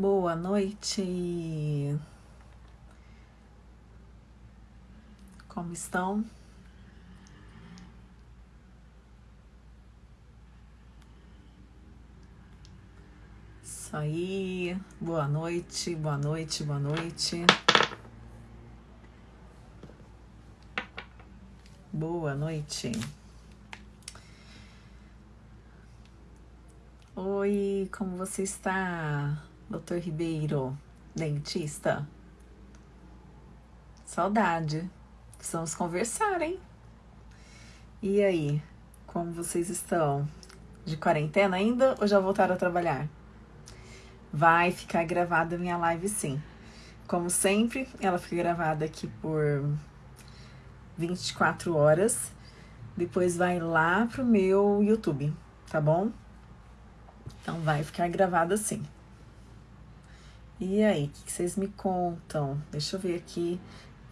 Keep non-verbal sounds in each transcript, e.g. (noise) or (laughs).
Boa noite. Como estão? Isso aí. Boa noite, boa noite, boa noite. Boa noite. Oi, como você está, doutor Ribeiro, dentista? Saudade. Precisamos conversar, hein? E aí, como vocês estão? De quarentena ainda ou já voltaram a trabalhar? Vai ficar gravada minha live sim. Como sempre, ela fica gravada aqui por 24 horas. Depois vai lá pro meu YouTube, tá bom? Então vai ficar gravado assim. E aí, o que vocês me contam? Deixa eu ver aqui.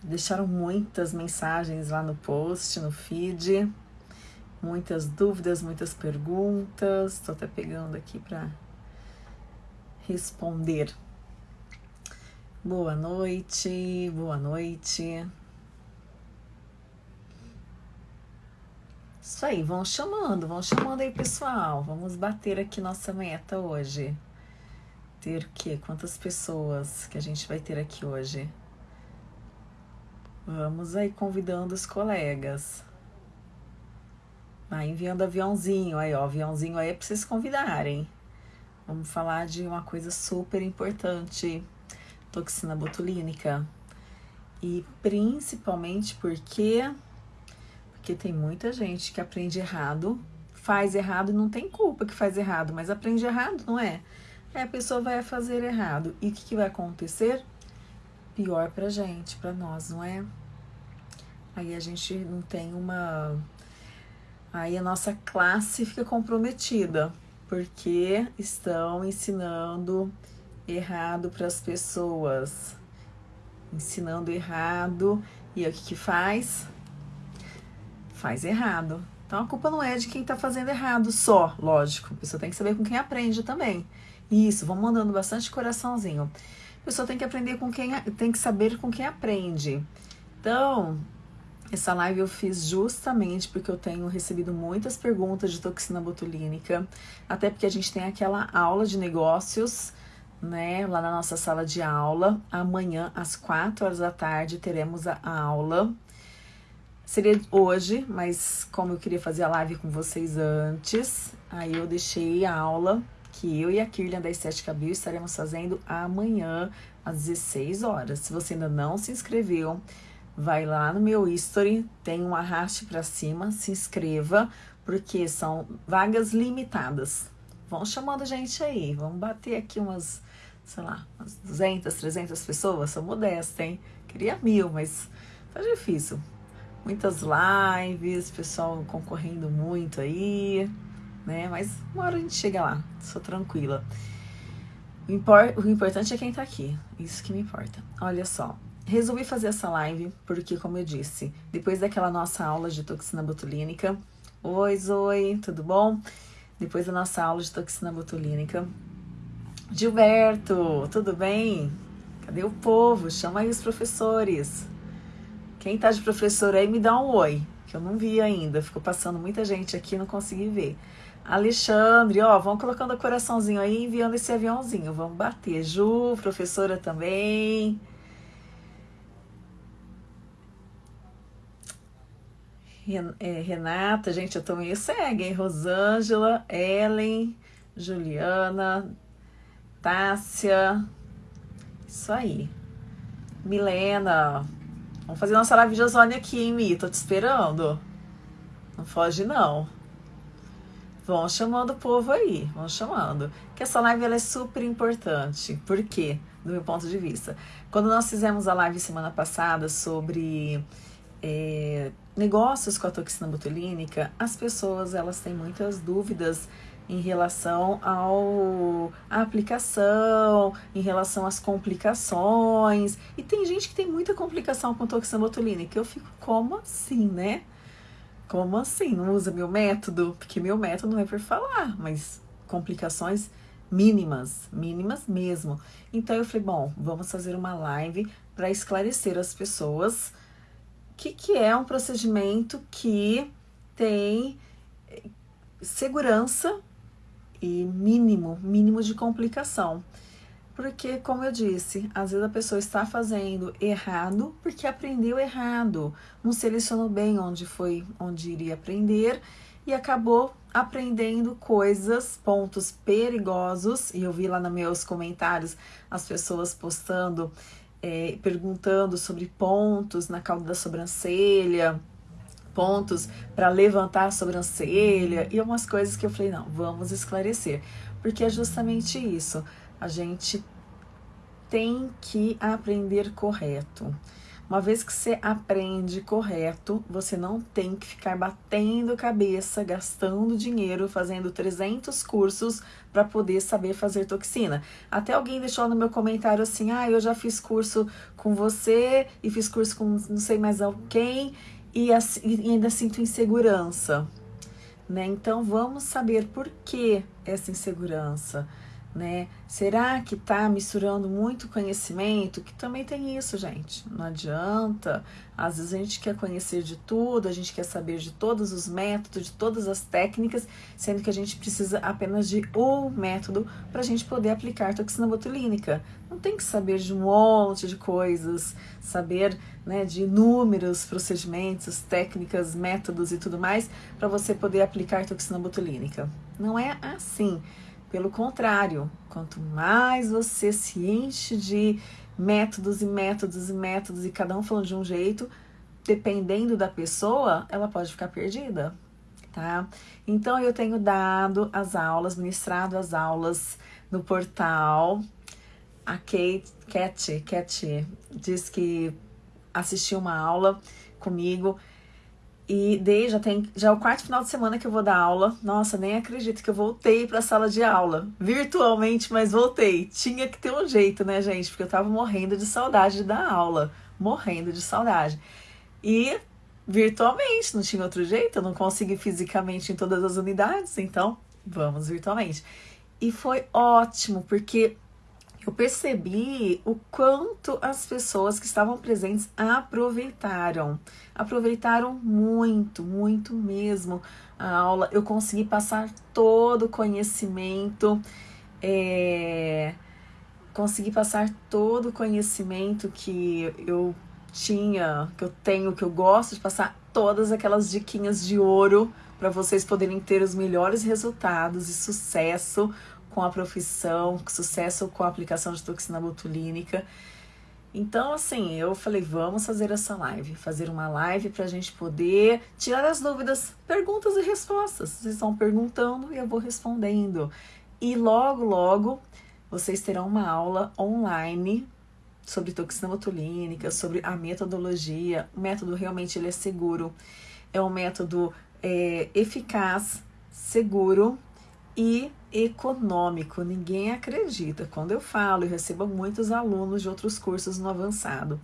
Deixaram muitas mensagens lá no post, no feed. Muitas dúvidas, muitas perguntas. Estou até pegando aqui para responder. Boa noite, boa noite. Isso aí, vão chamando, vão chamando aí, pessoal. Vamos bater aqui nossa meta hoje. Ter o quê? Quantas pessoas que a gente vai ter aqui hoje? Vamos aí convidando os colegas. Vai enviando aviãozinho aí, ó. Aviãozinho aí é pra vocês convidarem. Vamos falar de uma coisa super importante: toxina botulínica. E principalmente porque porque tem muita gente que aprende errado, faz errado e não tem culpa que faz errado, mas aprende errado, não é? Aí a pessoa vai fazer errado. E o que, que vai acontecer? Pior pra gente, pra nós, não é? Aí a gente não tem uma. Aí a nossa classe fica comprometida, porque estão ensinando errado para as pessoas. Ensinando errado. E o que, que faz? faz errado. Então a culpa não é de quem está fazendo errado só, lógico. A pessoa tem que saber com quem aprende também. Isso, vamos mandando bastante coraçãozinho. A pessoa tem que aprender com quem tem que saber com quem aprende. Então, essa live eu fiz justamente porque eu tenho recebido muitas perguntas de toxina botulínica, até porque a gente tem aquela aula de negócios, né, lá na nossa sala de aula. Amanhã às 4 horas da tarde teremos a aula Seria hoje, mas como eu queria fazer a live com vocês antes, aí eu deixei a aula que eu e a Kirlian da Estética Bio estaremos fazendo amanhã às 16 horas. Se você ainda não se inscreveu, vai lá no meu history, tem um arraste para cima, se inscreva, porque são vagas limitadas. Vão chamando a gente aí, vamos bater aqui umas, sei lá, umas 200, 300 pessoas, sou modesta, hein? Queria mil, mas tá difícil muitas lives, pessoal concorrendo muito aí, né? Mas uma hora a gente chega lá, sou tranquila. O, impor o importante é quem tá aqui, isso que me importa. Olha só, resolvi fazer essa live porque, como eu disse, depois daquela nossa aula de toxina botulínica, oi Zoe, tudo bom? Depois da nossa aula de toxina botulínica, Gilberto, tudo bem? Cadê o povo? Chama aí os professores. Quem tá de professor aí, me dá um oi, que eu não vi ainda. Ficou passando muita gente aqui, não consegui ver. Alexandre, ó, vão colocando o coraçãozinho aí, enviando esse aviãozinho. Vamos bater. Ju, professora também. É, Renata, gente, eu tô meio cega, hein? Rosângela, Ellen, Juliana, Tássia. Isso aí. Milena, Vamos fazer nossa live de ozônio aqui, hein, Mi? Tô te esperando. Não foge, não. Vão chamando o povo aí, vão chamando. Que essa live ela é super importante. Por quê? Do meu ponto de vista. Quando nós fizemos a live semana passada sobre é, negócios com a toxina botulínica, as pessoas elas têm muitas dúvidas em relação ao à aplicação, em relação às complicações. E tem gente que tem muita complicação com toxina botulínica. Eu fico, como assim, né? Como assim? Não usa meu método? Porque meu método não é por falar, mas complicações mínimas, mínimas mesmo. Então eu falei, bom, vamos fazer uma live para esclarecer as pessoas o que, que é um procedimento que tem segurança e mínimo, mínimo de complicação. Porque, como eu disse, às vezes a pessoa está fazendo errado porque aprendeu errado, não selecionou bem onde foi, onde iria aprender e acabou aprendendo coisas, pontos perigosos. E eu vi lá nos meus comentários as pessoas postando, é, perguntando sobre pontos na cauda da sobrancelha, pontos para levantar a sobrancelha e umas coisas que eu falei: não, vamos esclarecer, porque é justamente isso a gente tem que aprender correto. Uma vez que você aprende correto, você não tem que ficar batendo cabeça, gastando dinheiro, fazendo 300 cursos para poder saber fazer toxina. Até alguém deixou no meu comentário assim: ah, eu já fiz curso com você e fiz curso com não sei mais quem e, e ainda sinto insegurança. Né? Então vamos saber por que essa insegurança né? Será que tá misturando muito conhecimento? Que também tem isso, gente. Não adianta. Às vezes a gente quer conhecer de tudo, a gente quer saber de todos os métodos, de todas as técnicas, sendo que a gente precisa apenas de um método para a gente poder aplicar toxina botulínica. Não tem que saber de um monte de coisas, saber né, de inúmeros procedimentos, técnicas, métodos e tudo mais para você poder aplicar toxina botulínica. Não é assim. Pelo contrário, quanto mais você se enche de métodos e métodos e métodos e cada um falando de um jeito, dependendo da pessoa, ela pode ficar perdida, tá? Então eu tenho dado as aulas, ministrado as aulas no portal. A Kate, Cat, Cat diz que assistiu uma aula comigo e dei, já tem já é o quarto final de semana que eu vou dar aula. Nossa, nem acredito que eu voltei para a sala de aula, virtualmente, mas voltei. Tinha que ter um jeito, né, gente? Porque eu tava morrendo de saudade de dar aula, morrendo de saudade. E virtualmente, não tinha outro jeito, eu não consegui fisicamente em todas as unidades, então vamos virtualmente. E foi ótimo, porque eu percebi o quanto as pessoas que estavam presentes aproveitaram. Aproveitaram muito, muito mesmo a aula. Eu consegui passar todo o conhecimento, é, consegui passar todo o conhecimento que eu tinha, que eu tenho, que eu gosto de passar todas aquelas diquinhas de ouro para vocês poderem ter os melhores resultados e sucesso com a profissão, sucesso com a aplicação de toxina botulínica. Então, assim, eu falei, vamos fazer essa live, fazer uma live para a gente poder tirar as dúvidas, perguntas e respostas. Vocês estão perguntando e eu vou respondendo. E logo, logo, vocês terão uma aula online sobre toxina botulínica, sobre a metodologia. O método realmente ele é seguro, é um método é, eficaz, seguro e econômico. Ninguém acredita. Quando eu falo, eu recebo muitos alunos de outros cursos no avançado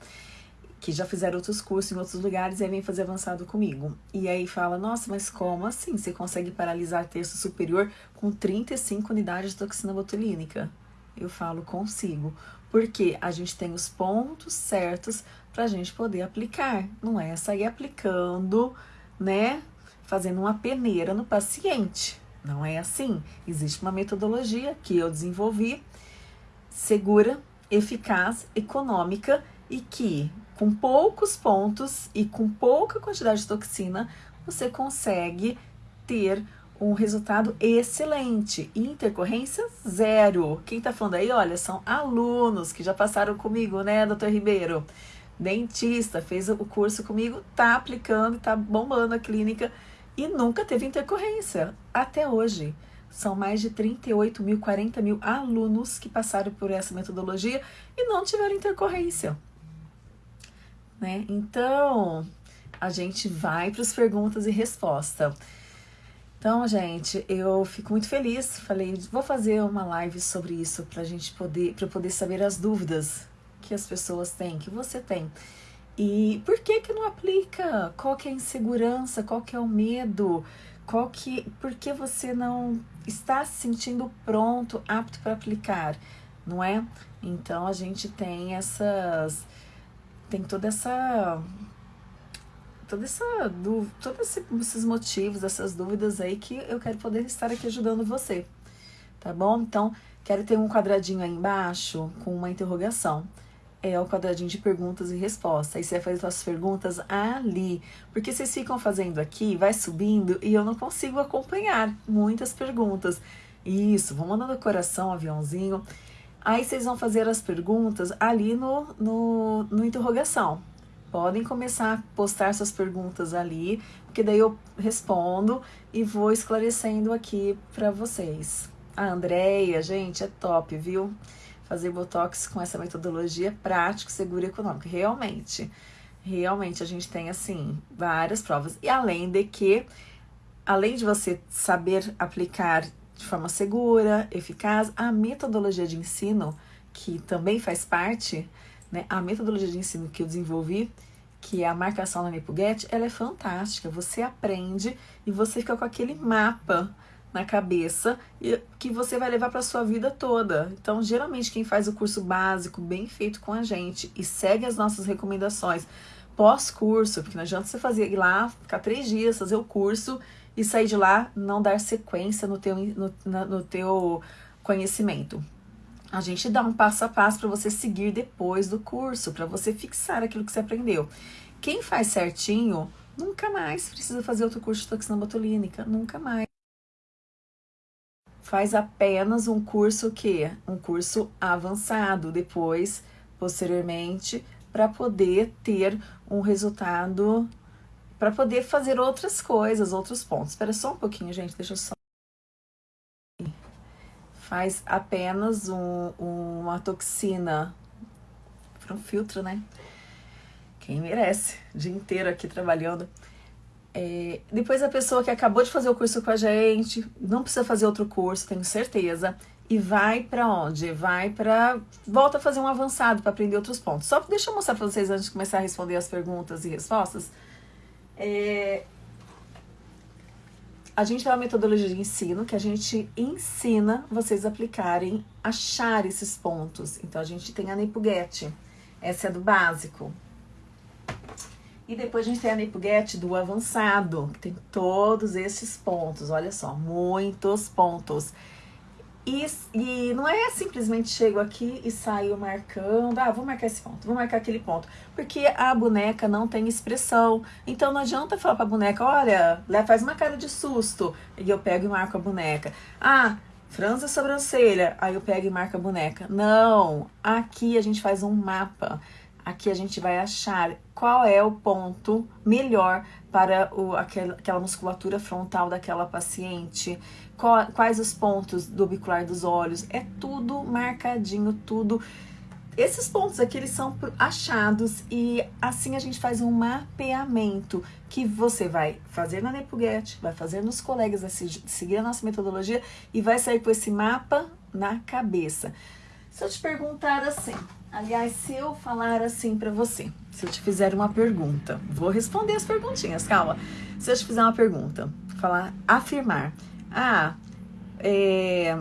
que já fizeram outros cursos em outros lugares e aí vem fazer avançado comigo. E aí fala: "Nossa, mas como assim? Você consegue paralisar terço superior com 35 unidades de toxina botulínica?" Eu falo: "Consigo." Porque a gente tem os pontos certos para a gente poder aplicar. Não é sair aplicando, né? Fazendo uma peneira no paciente. Não é assim. Existe uma metodologia que eu desenvolvi, segura, eficaz, econômica e que, com poucos pontos e com pouca quantidade de toxina, você consegue ter um resultado excelente. Intercorrência zero. Quem tá falando aí, olha, são alunos que já passaram comigo, né, doutor Ribeiro? Dentista, fez o curso comigo, tá aplicando, tá bombando a clínica e nunca teve intercorrência, até hoje. São mais de 38 mil, 40 mil alunos que passaram por essa metodologia e não tiveram intercorrência. Né? Então, a gente vai para as perguntas e resposta. Então, gente, eu fico muito feliz. Falei, vou fazer uma live sobre isso para a gente poder, para poder saber as dúvidas que as pessoas têm, que você tem. E por que que não aplica? Qual que é a insegurança? Qual que é o medo? qual que, por que você não está se sentindo pronto, apto para aplicar, não é? Então a gente tem essas, tem toda essa, toda essa, todos esses motivos, essas dúvidas aí que eu quero poder estar aqui ajudando você, tá bom? Então quero ter um quadradinho aí embaixo com uma interrogação é o quadradinho de perguntas e respostas. Aí você vai fazer suas perguntas ali. Porque vocês ficam fazendo aqui, vai subindo e eu não consigo acompanhar muitas perguntas. Isso, vão mandando coração, aviãozinho. Aí vocês vão fazer as perguntas ali no, no, no interrogação. Podem começar a postar suas perguntas ali, porque daí eu respondo e vou esclarecendo aqui para vocês. A Andréia, gente, é top, viu? Fazer botox com essa metodologia prática, segura e econômica. Realmente, realmente a gente tem assim várias provas. E além de que, além de você saber aplicar de forma segura, eficaz, a metodologia de ensino, que também faz parte, né? A metodologia de ensino que eu desenvolvi, que é a marcação na Nepuget, ela é fantástica. Você aprende e você fica com aquele mapa na cabeça e que você vai levar para sua vida toda. Então, geralmente quem faz o curso básico bem feito com a gente e segue as nossas recomendações pós-curso, porque não adianta você fazer ir lá, ficar três dias, fazer o curso e sair de lá não dar sequência no teu, no, no teu conhecimento. A gente dá um passo a passo para você seguir depois do curso, para você fixar aquilo que você aprendeu. Quem faz certinho, nunca mais precisa fazer outro curso de toxina botulínica, nunca mais faz apenas um curso que um curso avançado depois posteriormente para poder ter um resultado para poder fazer outras coisas, outros pontos. Espera só um pouquinho, gente, deixa eu só faz apenas um, uma toxina para um filtro, né? Quem merece, o dia inteiro aqui trabalhando. É, depois a pessoa que acabou de fazer o curso com a gente, não precisa fazer outro curso, tenho certeza, e vai para onde? Vai para volta a fazer um avançado para aprender outros pontos. Só deixa eu mostrar para vocês antes de começar a responder as perguntas e respostas. É, a gente tem uma metodologia de ensino que a gente ensina vocês aplicarem, achar esses pontos. Então a gente tem a Nepuget, essa é do básico. E depois a gente tem a Nipuget do avançado, que tem todos esses pontos, olha só, muitos pontos. E, e não é simplesmente chego aqui e saio marcando, ah, vou marcar esse ponto, vou marcar aquele ponto. Porque a boneca não tem expressão. Então não adianta falar pra boneca, olha, faz uma cara de susto. E eu pego e marco a boneca. Ah, franza a sobrancelha. Aí eu pego e marco a boneca. Não, aqui a gente faz um mapa. Aqui a gente vai achar qual é o ponto melhor para o, aquela, aquela musculatura frontal daquela paciente, qual, quais os pontos do bicular dos olhos, é tudo marcadinho, tudo. Esses pontos aqui, eles são achados e assim a gente faz um mapeamento que você vai fazer na Nepuget, vai fazer nos colegas, vai seguir a nossa metodologia e vai sair com esse mapa na cabeça. Se eu te perguntar assim, aliás, se eu falar assim para você, se eu te fizer uma pergunta, vou responder as perguntinhas, calma. Se eu te fizer uma pergunta, falar, afirmar, ah, é,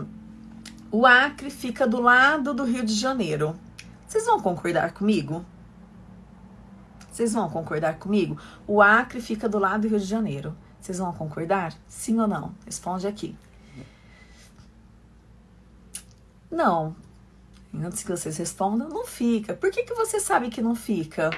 o Acre fica do lado do Rio de Janeiro. Vocês vão concordar comigo? Vocês vão concordar comigo? O Acre fica do lado do Rio de Janeiro. Vocês vão concordar? Sim ou não? Responde aqui. Não, antes que vocês respondam, não fica. Por que, que você sabe que não fica?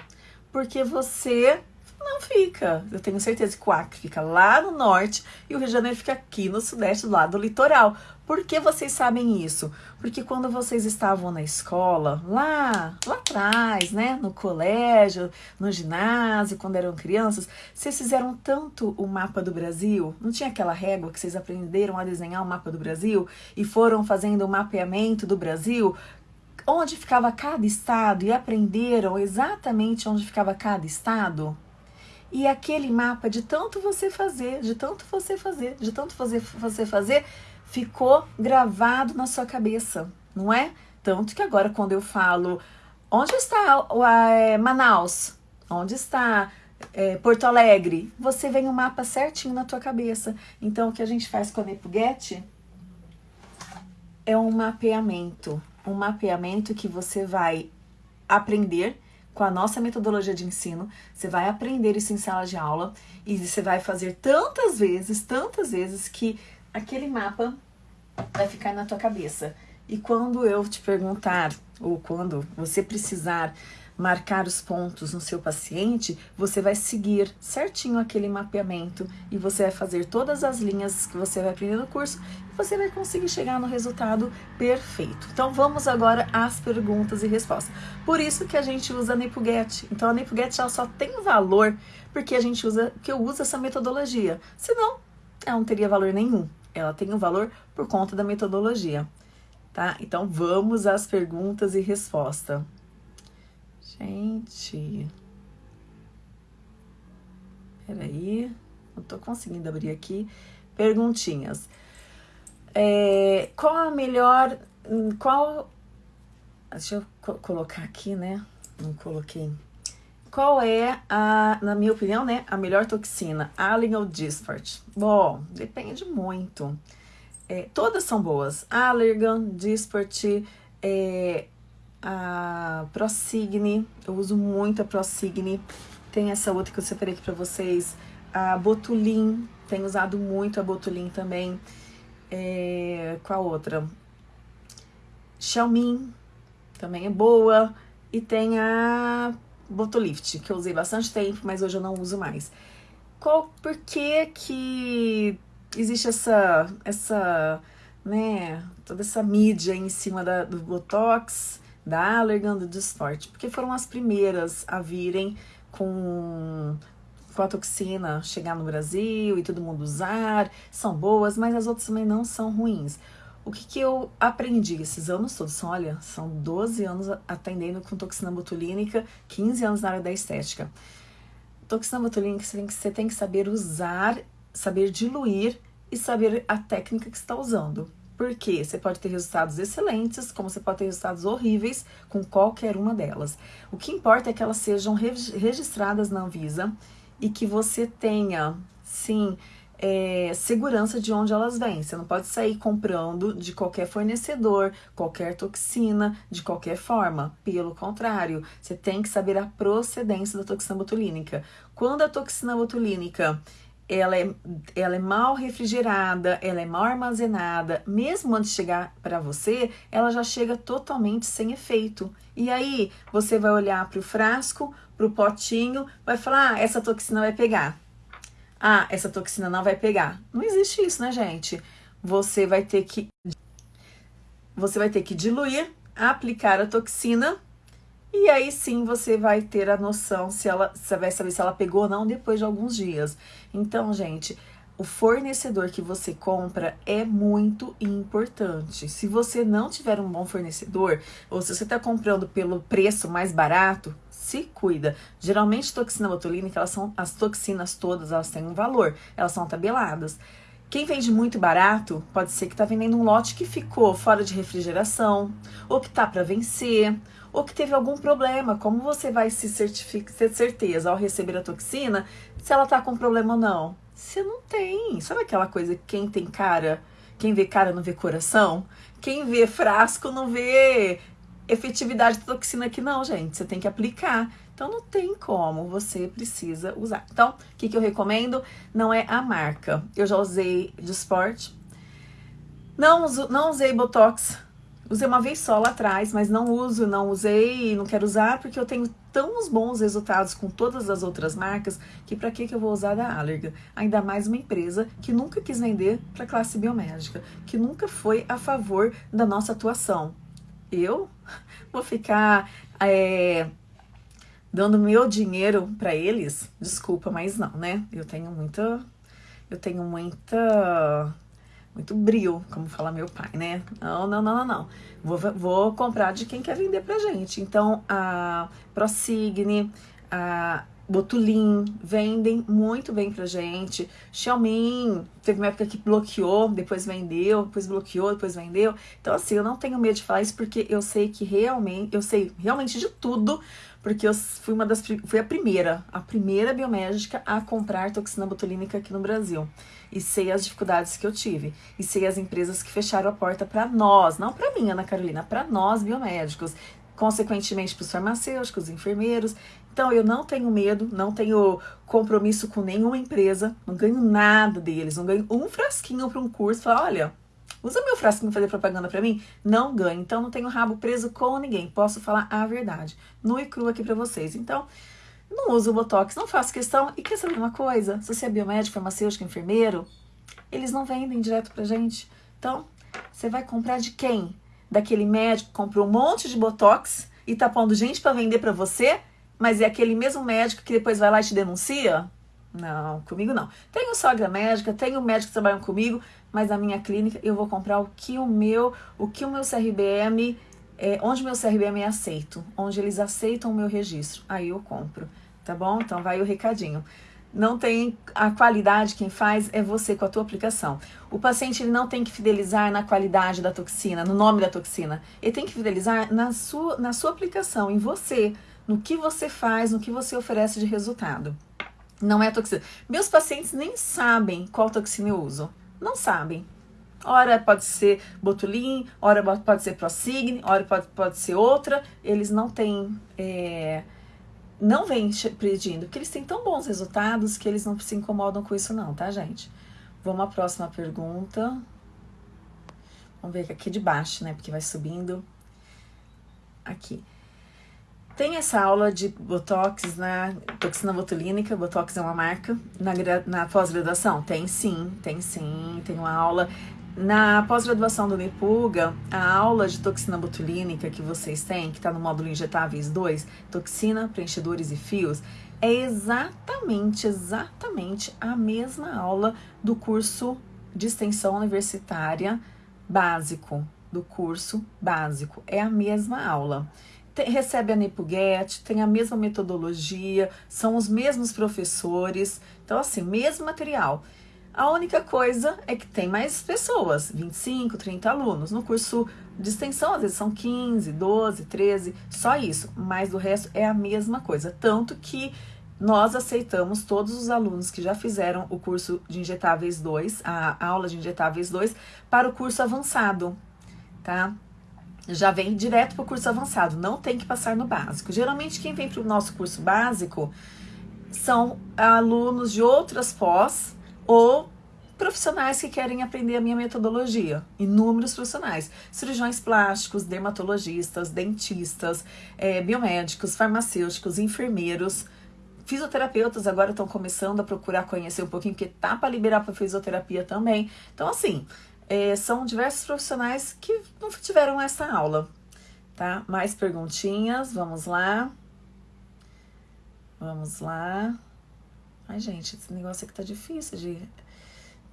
Porque você não fica. Eu tenho certeza que o Acre fica lá no norte e o Rio de Janeiro fica aqui no sudeste, lado do litoral. Por que vocês sabem isso? Porque quando vocês estavam na escola, lá, lá atrás, né, no colégio, no ginásio, quando eram crianças, vocês fizeram tanto o mapa do Brasil, não tinha aquela régua que vocês aprenderam a desenhar o mapa do Brasil e foram fazendo o mapeamento do Brasil? Onde ficava cada estado e aprenderam exatamente onde ficava cada estado? E aquele mapa, de tanto você fazer, de tanto você fazer, de tanto você, você fazer, ficou gravado na sua cabeça, não é? Tanto que agora, quando eu falo, onde está é, Manaus? Onde está é, Porto Alegre, você vem o um mapa certinho na tua cabeça. Então, o que a gente faz com a Nepuget é um mapeamento. Um mapeamento que você vai aprender com a nossa metodologia de ensino, você vai aprender isso em sala de aula e você vai fazer tantas vezes, tantas vezes que aquele mapa vai ficar na tua cabeça. E quando eu te perguntar, ou quando você precisar marcar os pontos no seu paciente, você vai seguir certinho aquele mapeamento e você vai fazer todas as linhas que você vai aprender no curso e você vai conseguir chegar no resultado perfeito. Então vamos agora às perguntas e respostas. Por isso que a gente usa a NepuGet. Então a NepuGet ela só tem valor porque a gente usa, que eu uso essa metodologia. Senão, ela não teria valor nenhum. Ela tem um valor por conta da metodologia. Tá? Então vamos às perguntas e respostas. Gente. Peraí. Não tô conseguindo abrir aqui. Perguntinhas. É, qual a melhor. Qual. Deixa eu co colocar aqui, né? Não coloquei. Qual é a, na minha opinião, né, a melhor toxina? Allen ou Dispart? Bom, depende muito. É, todas são boas. Allergan, Dispart, é, a Prosigne, eu uso muito a Prosigne. Tem essa outra que eu separei aqui pra vocês, a Botulin, tenho usado muito a Botulin também. É, qual outra? Xiaomi, também é boa. E tem a Botolift, que eu usei bastante tempo, mas hoje eu não uso mais. Qual, por que que existe essa, essa, né, toda essa mídia em cima da, do Botox? Da Allergan do Dysport, porque foram as primeiras a virem com, com a toxina chegar no Brasil e todo mundo usar, são boas, mas as outras também não são ruins. O que, que eu aprendi esses anos todos? São, olha, são 12 anos atendendo com toxina botulínica, 15 anos na área da estética. Toxina botulínica você tem que, você tem que saber usar, saber diluir e saber a técnica que está usando. Porque você pode ter resultados excelentes, como você pode ter resultados horríveis com qualquer uma delas. O que importa é que elas sejam registradas na Anvisa e que você tenha, sim, é, segurança de onde elas vêm. Você não pode sair comprando de qualquer fornecedor, qualquer toxina, de qualquer forma. Pelo contrário, você tem que saber a procedência da toxina botulínica. Quando a toxina botulínica ela é, ela é mal refrigerada, ela é mal armazenada, mesmo antes de chegar para você, ela já chega totalmente sem efeito. E aí você vai olhar para o frasco, para o potinho, vai falar: ah, essa toxina vai pegar. Ah, essa toxina não vai pegar. Não existe isso, né, gente? Você vai ter que você vai ter que diluir, aplicar a toxina e aí sim você vai ter a noção se ela você vai saber se ela pegou ou não depois de alguns dias. Então, gente, o fornecedor que você compra é muito importante. Se você não tiver um bom fornecedor, ou se você está comprando pelo preço mais barato, se cuida. Geralmente, toxina botulínica, elas são as toxinas todas, elas têm um valor, elas são tabeladas. Quem vende muito barato, pode ser que está vendendo um lote que ficou fora de refrigeração, ou que está para vencer, ou que teve algum problema. Como você vai se certificar, ter certeza ao receber a toxina se ela está com problema ou não? Você não tem. Sabe aquela coisa, quem tem cara, quem vê cara não vê coração? Quem vê frasco não vê efetividade da toxina aqui não, gente. Você tem que aplicar. Então não tem como, você precisa usar. Então, o que, que eu recomendo? Não é a marca. Eu já usei de esporte. Não, uso, não usei Botox. Usei uma vez só lá atrás, mas não uso, não usei não quero usar porque eu tenho tão bons resultados com todas as outras marcas que para que, que eu vou usar da Allergan? Ainda mais uma empresa que nunca quis vender para classe biomédica, que nunca foi a favor da nossa atuação. Eu vou ficar é, dando meu dinheiro para eles, desculpa, mas não, né? Eu tenho muita, eu tenho muita, muito brilho, como fala meu pai, né? Não, não, não, não. Vou, vou comprar de quem quer vender pra gente. Então, a Prosigne, a Botulin, vendem muito bem pra gente. Xiaomi, teve uma época que bloqueou, depois vendeu, depois bloqueou, depois vendeu. Então, assim, eu não tenho medo de falar isso porque eu sei que realmente, eu sei realmente de tudo, porque eu fui uma das, fui a primeira, a primeira biomédica a comprar toxina botulínica aqui no Brasil. E sei as dificuldades que eu tive. E sei as empresas que fecharam a porta para nós, não para mim, Ana Carolina, para nós biomédicos consequentemente para os farmacêuticos, enfermeiros. Então eu não tenho medo, não tenho compromisso com nenhuma empresa, não ganho nada deles, não ganho um frasquinho para um curso, falar, olha, usa meu frasquinho fazer propaganda para mim? Não ganho, então não tenho rabo preso com ninguém, posso falar a verdade, nu e cru aqui para vocês. Então, não uso o Botox, não faço questão. E quer saber uma coisa? Se você é biomédico, farmacêutico, enfermeiro, eles não vendem direto pra gente. Então, você vai comprar de quem? Daquele médico que comprou um monte de Botox e tá pondo gente para vender para você? Mas é aquele mesmo médico que depois vai lá e te denuncia? Não, comigo não. Tenho sogra médica, tenho médicos que trabalham comigo, mas na minha clínica eu vou comprar o que o meu, o que o meu CRBM, é, onde o meu CRBM é aceito, onde eles aceitam o meu registro. Aí eu compro, tá bom? Então vai o recadinho. Não tem a qualidade, quem faz é você com a tua aplicação. O paciente ele não tem que fidelizar na qualidade da toxina, no nome da toxina. Ele tem que fidelizar na sua, na sua aplicação, em você no que você faz, no que você oferece de resultado. Não é toxina. Meus pacientes nem sabem qual toxina eu uso. Não sabem. Ora pode ser Botulin, ora pode ser Prosigne, ora pode, pode ser outra. Eles não têm. É, não vêm pedindo, porque eles têm tão bons resultados que eles não se incomodam com isso, não, tá, gente? Vamos à próxima pergunta. Vamos ver aqui de baixo, né? Porque vai subindo. Aqui. Tem essa aula de Botox na toxina botulínica, Botox é uma marca, na, na pós-graduação? Tem sim, tem sim, tem uma aula. Na pós-graduação do Nepuga, a aula de toxina botulínica que vocês têm, que está no módulo Injetáveis 2, toxina, preenchedores e fios, é exatamente, exatamente a mesma aula do curso de extensão universitária básico, do curso básico. É a mesma aula tem, recebe a Nepuget, tem a mesma metodologia, são os mesmos professores, então assim, mesmo material. A única coisa é que tem mais pessoas, 25, 30 alunos. No curso de extensão, às vezes são 15, 12, 13, só isso. Mas o resto é a mesma coisa. Tanto que nós aceitamos todos os alunos que já fizeram o curso de injetáveis 2, a aula de injetáveis 2, para o curso avançado, tá? Já vem direto para o curso avançado, não tem que passar no básico. Geralmente, quem vem para o nosso curso básico são alunos de outras pós ou profissionais que querem aprender a minha metodologia. Inúmeros profissionais: cirurgiões plásticos, dermatologistas, dentistas, é, biomédicos, farmacêuticos, enfermeiros. Fisioterapeutas agora estão começando a procurar conhecer um pouquinho, porque tá para liberar para fisioterapia também. Então, assim, é, são diversos profissionais que não tiveram essa aula, tá? Mais perguntinhas, vamos lá. Vamos lá. Ai, gente, esse negócio aqui tá difícil de...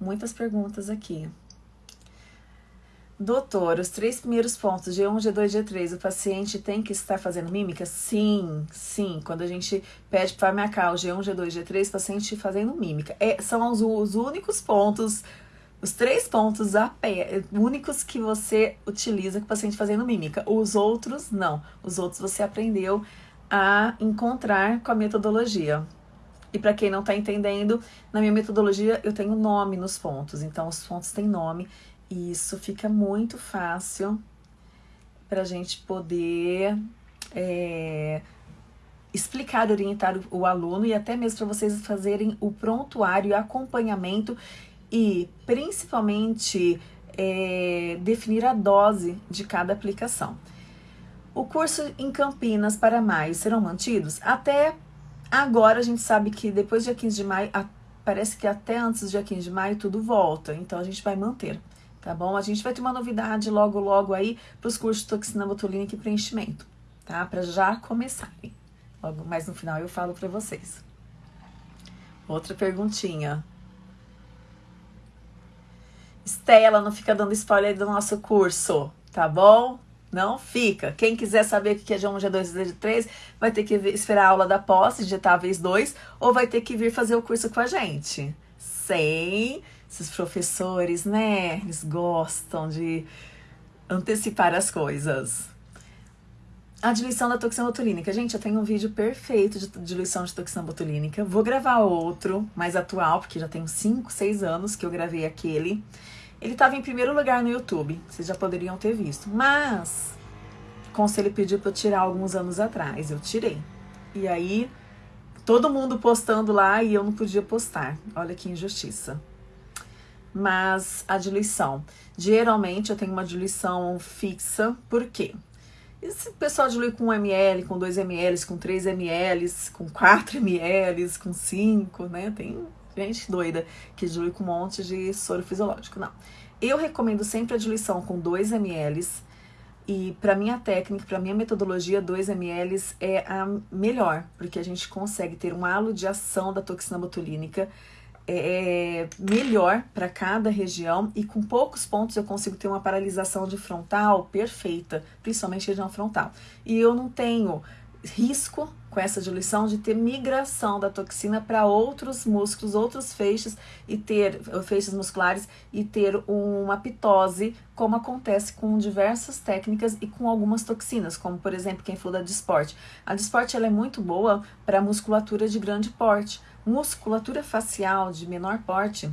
Muitas perguntas aqui. Doutor, os três primeiros pontos, G1, G2, G3, o paciente tem que estar fazendo mímica? Sim, sim. Quando a gente pede para marcar o G1, G2, G3, paciente fazendo mímica. É, são os, os únicos pontos os três pontos únicos que você utiliza com o paciente fazendo mímica. Os outros, não. Os outros você aprendeu a encontrar com a metodologia. E para quem não está entendendo, na minha metodologia eu tenho nome nos pontos. Então, os pontos têm nome. E isso fica muito fácil para a gente poder é, explicar, orientar o aluno e até mesmo para vocês fazerem o prontuário e acompanhamento e principalmente é, definir a dose de cada aplicação. O curso em Campinas para maio serão mantidos? Até agora a gente sabe que depois do dia 15 de maio, a, parece que até antes do dia 15 de maio tudo volta, então a gente vai manter, tá bom? A gente vai ter uma novidade logo, logo aí para os cursos de toxina botulínica e preenchimento, tá? Para já começarem. Logo mais no final eu falo para vocês. Outra perguntinha. Estela, não fica dando spoiler do nosso curso, tá bom? Não fica. Quem quiser saber o que é G1, G2 e G3, vai ter que esperar a aula da posse, digitar vez 2, ou vai ter que vir fazer o curso com a gente. Sem esses professores, né? Eles gostam de antecipar as coisas. A diluição da toxina botulínica. Gente, eu tenho um vídeo perfeito de diluição de toxina botulínica. Vou gravar outro, mais atual, porque já tem 5, 6 anos que eu gravei aquele. Ele estava em primeiro lugar no YouTube, vocês já poderiam ter visto. Mas, o conselho pediu para eu tirar alguns anos atrás, eu tirei. E aí, todo mundo postando lá e eu não podia postar. Olha que injustiça. Mas a diluição. Geralmente eu tenho uma diluição fixa, por quê? Esse pessoal dilui com 1 ml, com 2 ml, com 3 ml, com 4 ml, com 5, né? Tem gente doida que dilui com um monte de soro fisiológico. Não. Eu recomendo sempre a diluição com 2 ml. E para minha técnica, para minha metodologia, 2 ml é a melhor, porque a gente consegue ter um halo de ação da toxina botulínica é, é melhor para cada região e com poucos pontos eu consigo ter uma paralisação de frontal perfeita, principalmente região frontal. E eu não tenho risco com essa diluição de ter migração da toxina para outros músculos, outros feixes e ter feixes musculares e ter uma pitose, como acontece com diversas técnicas e com algumas toxinas, como por exemplo quem falou da Disport. A Disport ela é muito boa para musculatura de grande porte Musculatura facial de menor porte,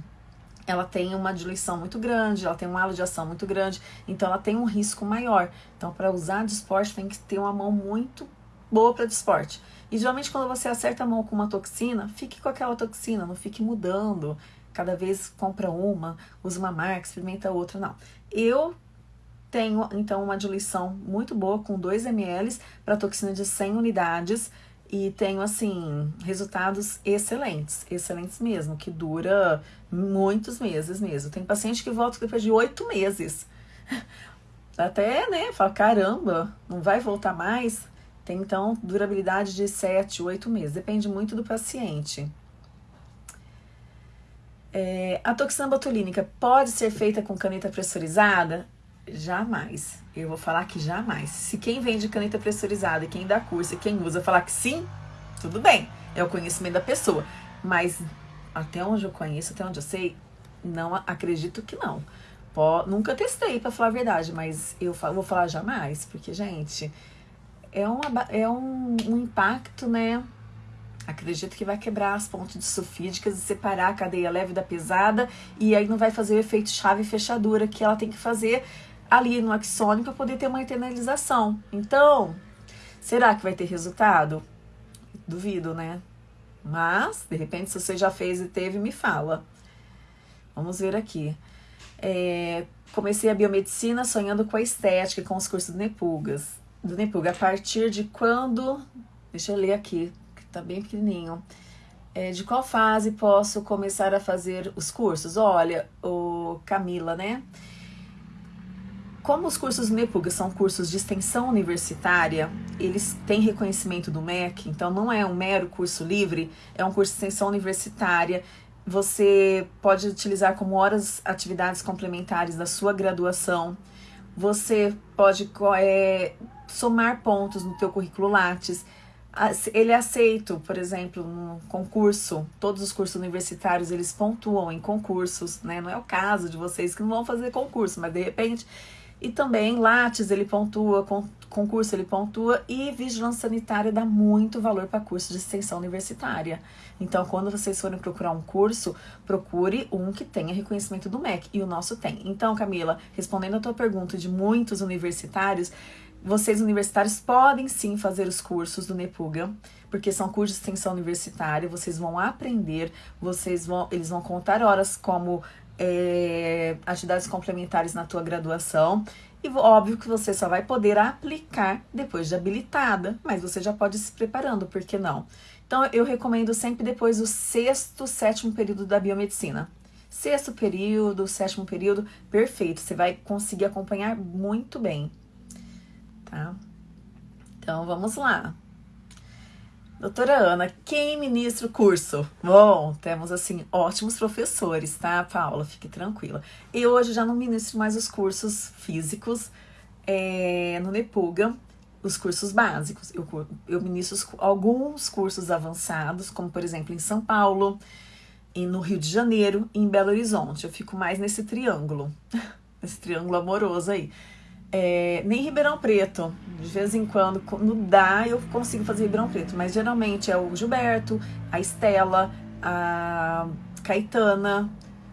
ela tem uma diluição muito grande, ela tem um halo de ação muito grande, então ela tem um risco maior. Então, para usar de esporte, tem que ter uma mão muito boa para de esporte. E geralmente, quando você acerta a mão com uma toxina, fique com aquela toxina, não fique mudando. Cada vez compra uma, usa uma marca, experimenta outra, não. Eu tenho, então, uma diluição muito boa com 2 ml para toxina de 100 unidades e tenho assim resultados excelentes, excelentes mesmo, que dura muitos meses mesmo. Tem paciente que volta depois de oito meses. (laughs) Até, né, fala, caramba, não vai voltar mais? Tem então durabilidade de sete, oito meses, depende muito do paciente. É, a toxina botulínica pode ser feita com caneta pressurizada? Jamais. Eu vou falar que jamais. Se quem vende caneta pressurizada quem dá curso quem usa falar que sim, tudo bem. É o conhecimento da pessoa. Mas até onde eu conheço, até onde eu sei, não acredito que não. Pô, nunca testei, para falar a verdade, mas eu vou falar jamais, porque, gente, é, uma, é um, um impacto, né? Acredito que vai quebrar as pontes sulfídicas e separar a cadeia leve da pesada, e aí não vai fazer o efeito chave e fechadura que ela tem que fazer ali no axônio para poder ter uma internalização. Então, será que vai ter resultado? Duvido, né? Mas, de repente, se você já fez e teve, me fala. Vamos ver aqui. É, comecei a biomedicina sonhando com a estética, com os cursos do Nepugas. Do Nepuga, a partir de quando. Deixa eu ler aqui, que tá bem pequenininho. É, de qual fase posso começar a fazer os cursos? Olha, o Camila, né? Como os cursos MEPUG são cursos de extensão universitária, eles têm reconhecimento do MEC, então não é um mero curso livre, é um curso de extensão universitária. Você pode utilizar como horas atividades complementares da sua graduação. Você pode é, somar pontos no teu currículo Lattes. Ele é aceito, por exemplo, no concurso, todos os cursos universitários eles pontuam em concursos, né? Não é o caso de vocês que não vão fazer concurso, mas de repente e também Lattes ele pontua, concurso ele pontua e vigilância sanitária dá muito valor para curso de extensão universitária. Então, quando vocês forem procurar um curso, procure um que tenha reconhecimento do MEC e o nosso tem. Então, Camila, respondendo a tua pergunta de muitos universitários, vocês universitários podem sim fazer os cursos do Nepuga, porque são cursos de extensão universitária, vocês vão aprender, vocês vão, eles vão contar horas como é, atividades complementares na tua graduação. E óbvio que você só vai poder aplicar depois de habilitada, mas você já pode ir se preparando, por que não? Então, eu recomendo sempre depois do sexto, sétimo período da biomedicina. Sexto período, sétimo período, perfeito. Você vai conseguir acompanhar muito bem, tá? Então, vamos lá. Doutora Ana, quem ministra o curso? Bom, temos assim ótimos professores, tá, Paula? Fique tranquila. E hoje já não ministro mais os cursos físicos. é, no Nepuga os cursos básicos. Eu, eu ministro alguns cursos avançados, como por exemplo em São Paulo, e no Rio de Janeiro e em Belo Horizonte. Eu fico mais nesse triângulo, (laughs) nesse triângulo amoroso aí. É, nem Ribeirão Preto. De vez em quando, quando dá, eu consigo fazer Ribeirão Preto. Mas geralmente é o Gilberto, a Estela, a Caetana,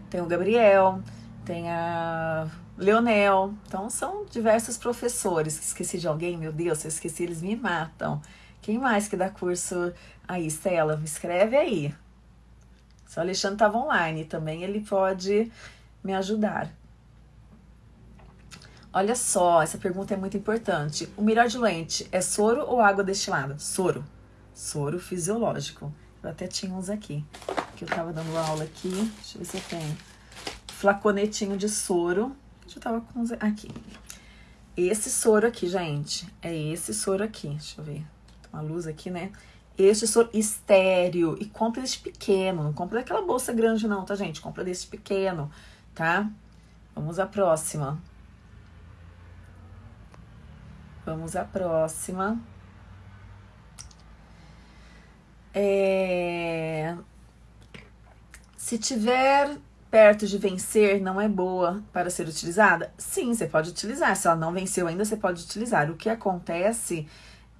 tem o Gabriel, tem a Leonel. Então são diversos professores. Esqueci de alguém, meu Deus, se eu esqueci, eles me matam. Quem mais que dá curso aí, Estela? Me escreve aí. Se o Alexandre estava online também, ele pode me ajudar. Olha só, essa pergunta é muito importante. O melhor diluente é soro ou água destilada? Soro. Soro fisiológico. Eu até tinha uns aqui, que eu tava dando aula aqui. Deixa eu ver se eu tenho. Flaconetinho de soro. Eu tava com uns aqui. Esse soro aqui, gente, é esse soro aqui. Deixa eu ver. Tem uma luz aqui, né? Este soro estéreo. E compra desse pequeno. Não compra daquela bolsa grande, não, tá, gente? Compra desse pequeno, tá? Vamos à próxima. Vamos à próxima. É... Se tiver perto de vencer, não é boa para ser utilizada? Sim, você pode utilizar. Se ela não venceu ainda, você pode utilizar. O que acontece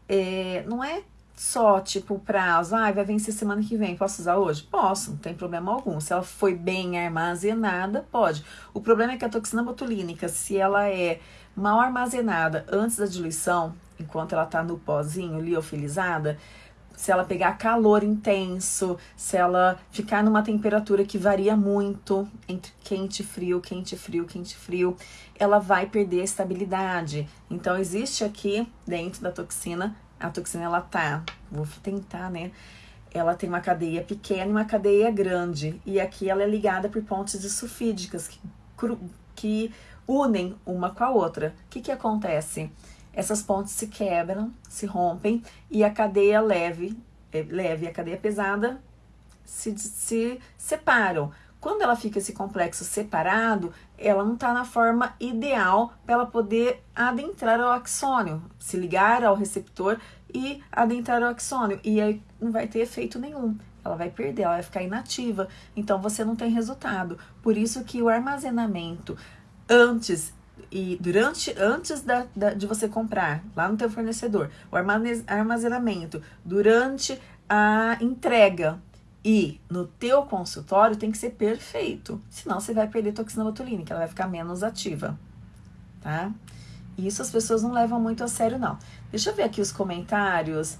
é, não é só tipo prazo, ah, vai vencer semana que vem, posso usar hoje? Posso, não tem problema algum. Se ela foi bem armazenada, pode. O problema é que a toxina botulínica, se ela é mal armazenada antes da diluição, enquanto ela está no pozinho liofilizada, se ela pegar calor intenso, se ela ficar numa temperatura que varia muito entre quente e frio, quente e frio, quente e frio, ela vai perder a estabilidade. Então existe aqui dentro da toxina, a toxina ela tá, vou tentar, né? Ela tem uma cadeia pequena e uma cadeia grande, e aqui ela é ligada por pontes sulfídicas que, que unem uma com a outra. O que, que acontece? Essas pontes se quebram, se rompem e a cadeia leve, é, leve e a cadeia pesada se, se separam. Quando ela fica esse complexo separado, ela não está na forma ideal para ela poder adentrar ao axônio, se ligar ao receptor e adentrar ao axônio. E aí não vai ter efeito nenhum. Ela vai perder, ela vai ficar inativa. Então você não tem resultado. Por isso que o armazenamento antes e durante antes da, da, de você comprar lá no teu fornecedor o armazenamento durante a entrega e no teu consultório tem que ser perfeito senão você vai perder toxina botulínica ela vai ficar menos ativa tá isso as pessoas não levam muito a sério não deixa eu ver aqui os comentários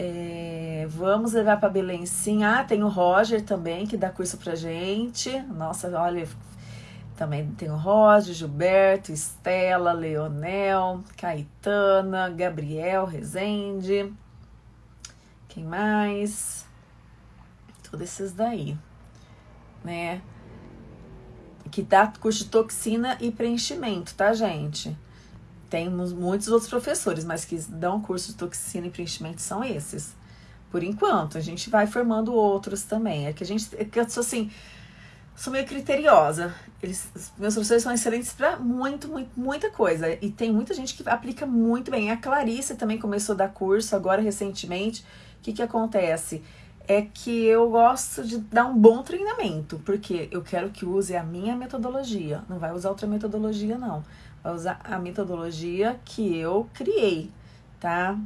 é, vamos levar para Belém sim. Ah, tem o Roger também que dá curso pra gente. Nossa, olha, também tem o Roger, Gilberto, Estela, Leonel, Caetana, Gabriel, Rezende. Quem mais? Todos esses daí, né? Que dá curso de toxina e preenchimento, tá, gente? Temos muitos outros professores, mas que dão curso de toxina e preenchimento são esses. Por enquanto, a gente vai formando outros também. É que a gente, é que assim, sou meio criteriosa. Eles, meus professores são excelentes para muito, muito, muita coisa. E tem muita gente que aplica muito bem. A Clarice também começou a dar curso agora recentemente. O que, que acontece? É que eu gosto de dar um bom treinamento, porque eu quero que use a minha metodologia. Não vai usar outra metodologia, não. Vai usar a metodologia que eu criei, tá?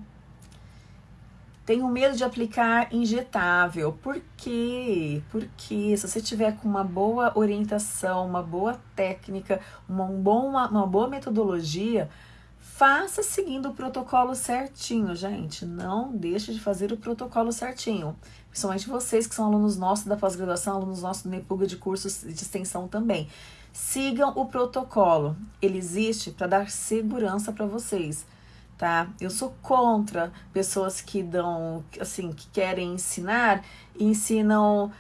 Tenho medo de aplicar injetável. Por quê? Porque se você tiver com uma boa orientação, uma boa técnica, uma, um bom, uma, uma boa metodologia, faça seguindo o protocolo certinho, gente. Não deixe de fazer o protocolo certinho. Principalmente vocês que são alunos nossos da pós-graduação, alunos nossos do Nepuga de cursos de extensão também. Sigam o protocolo. Ele existe para dar segurança para vocês tá? Eu sou contra pessoas que dão, assim, que querem ensinar e ensinam.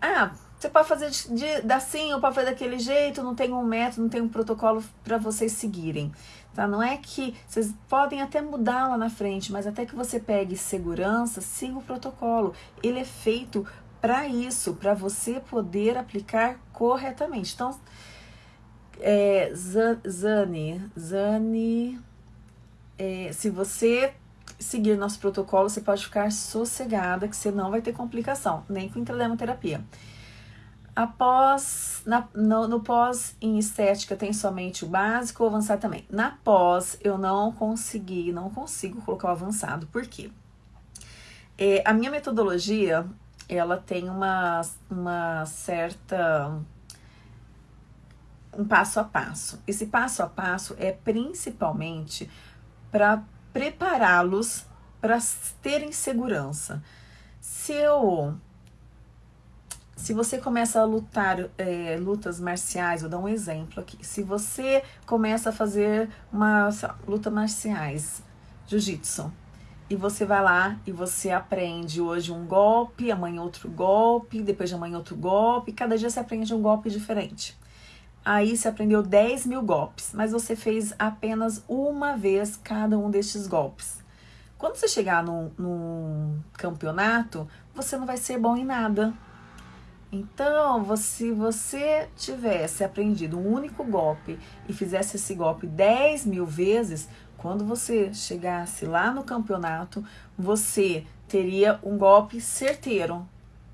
Ah, você pode fazer de, de, assim ou pode fazer daquele jeito, não tem um método, não tem um protocolo para vocês seguirem. Tá? Não é que vocês podem até mudar lá na frente, mas até que você pegue segurança, siga o protocolo. Ele é feito para isso, para você poder aplicar corretamente. Então, É, Zani, Zani, é, se você seguir nosso protocolo, você pode ficar sossegada que você não vai ter complicação, nem com intradermoterapia. Após, na, no, no, pós em estética tem somente o básico, o avançado também. Na pós eu não consegui, não consigo colocar o avançado. Por quê? É, a minha metodologia, ela tem uma, uma certa um passo a passo. Esse passo a passo é principalmente para prepará-los para terem segurança. Se eu se você começa a lutar é, lutas marciais, vou dar um exemplo aqui. Se você começa a fazer uma luta marciais, jiu-jitsu, e você vai lá e você aprende hoje um golpe, amanhã outro golpe, depois de amanhã outro golpe, cada dia você aprende um golpe diferente. Aí você aprendeu 10 mil golpes, mas você fez apenas uma vez cada um destes golpes. Quando você chegar num, num campeonato, você não vai ser bom em nada. Então, se você tivesse aprendido um único golpe e fizesse esse golpe 10 mil vezes, quando você chegasse lá no campeonato, você teria um golpe certeiro.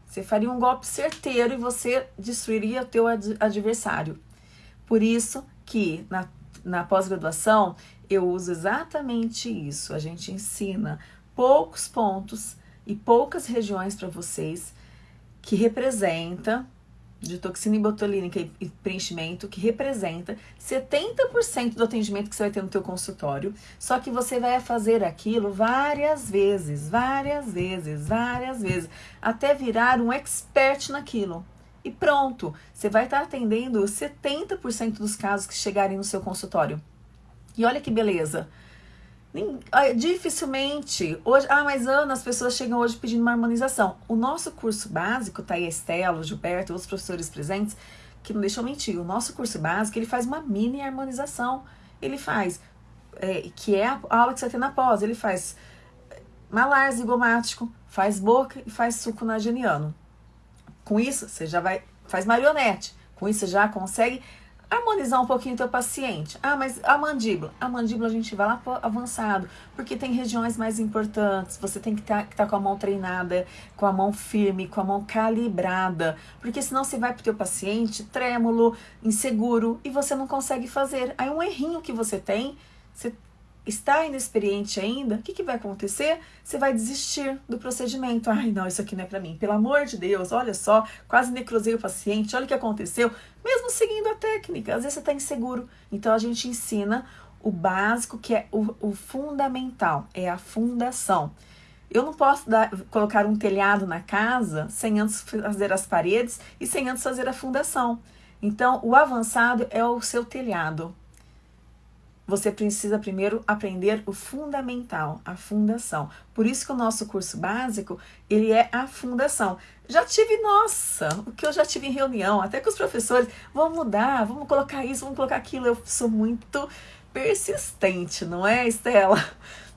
Você faria um golpe certeiro e você destruiria o teu adversário. Por isso que na, na pós-graduação eu uso exatamente isso. A gente ensina poucos pontos e poucas regiões para vocês que representa de toxina botulínica e preenchimento que representa 70% do atendimento que você vai ter no teu consultório, só que você vai fazer aquilo várias vezes, várias vezes, várias vezes, até virar um expert naquilo e pronto, você vai estar atendendo 70% dos casos que chegarem no seu consultório. E olha que beleza. Dificilmente, hoje, ah, mas Ana, as pessoas chegam hoje pedindo uma harmonização. O nosso curso básico, tá aí Estela, Gilberto, outros professores presentes, que não deixam mentir, o nosso curso básico, ele faz uma mini harmonização. Ele faz, é, que é a aula que você tem na pós, ele faz malar zigomático, faz boca e faz suco nageniano. Com isso, você já vai, faz marionete. Com isso, você já consegue harmonizar um pouquinho o teu paciente. Ah, mas a mandíbula. A mandíbula a gente vai lá avançado, porque tem regiões mais importantes. Você tem que estar tá, tá com a mão treinada, com a mão firme, com a mão calibrada. Porque senão você vai pro teu paciente trêmulo, inseguro, e você não consegue fazer. Aí um errinho que você tem, você está inexperiente ainda, o que, que vai acontecer? Você vai desistir do procedimento. Ai, não, isso aqui não é para mim. Pelo amor de Deus, olha só, quase necrosei o paciente, olha o que aconteceu. Mesmo seguindo a técnica, às vezes você está inseguro. Então a gente ensina o básico, que é o, o fundamental, é a fundação. Eu não posso dar, colocar um telhado na casa sem antes fazer as paredes e sem antes fazer a fundação. Então, o avançado é o seu telhado você precisa primeiro aprender o fundamental, a fundação. Por isso que o nosso curso básico, ele é a fundação. Já tive, nossa, o que eu já tive em reunião, até com os professores, vamos mudar, vamos colocar isso, vamos colocar aquilo. Eu sou muito persistente, não é, Estela?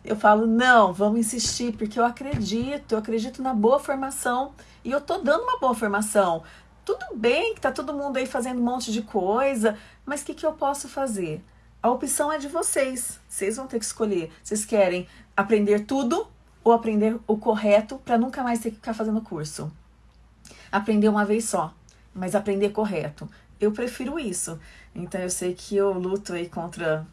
Eu falo, não, vamos insistir, porque eu acredito, eu acredito na boa formação e eu tô dando uma boa formação. Tudo bem que tá todo mundo aí fazendo um monte de coisa, mas o que, que eu posso fazer? A opção é de vocês. Vocês vão ter que escolher. Vocês querem aprender tudo ou aprender o correto para nunca mais ter que ficar fazendo curso? Aprender uma vez só, mas aprender correto. Eu prefiro isso. Então eu sei que eu luto aí contra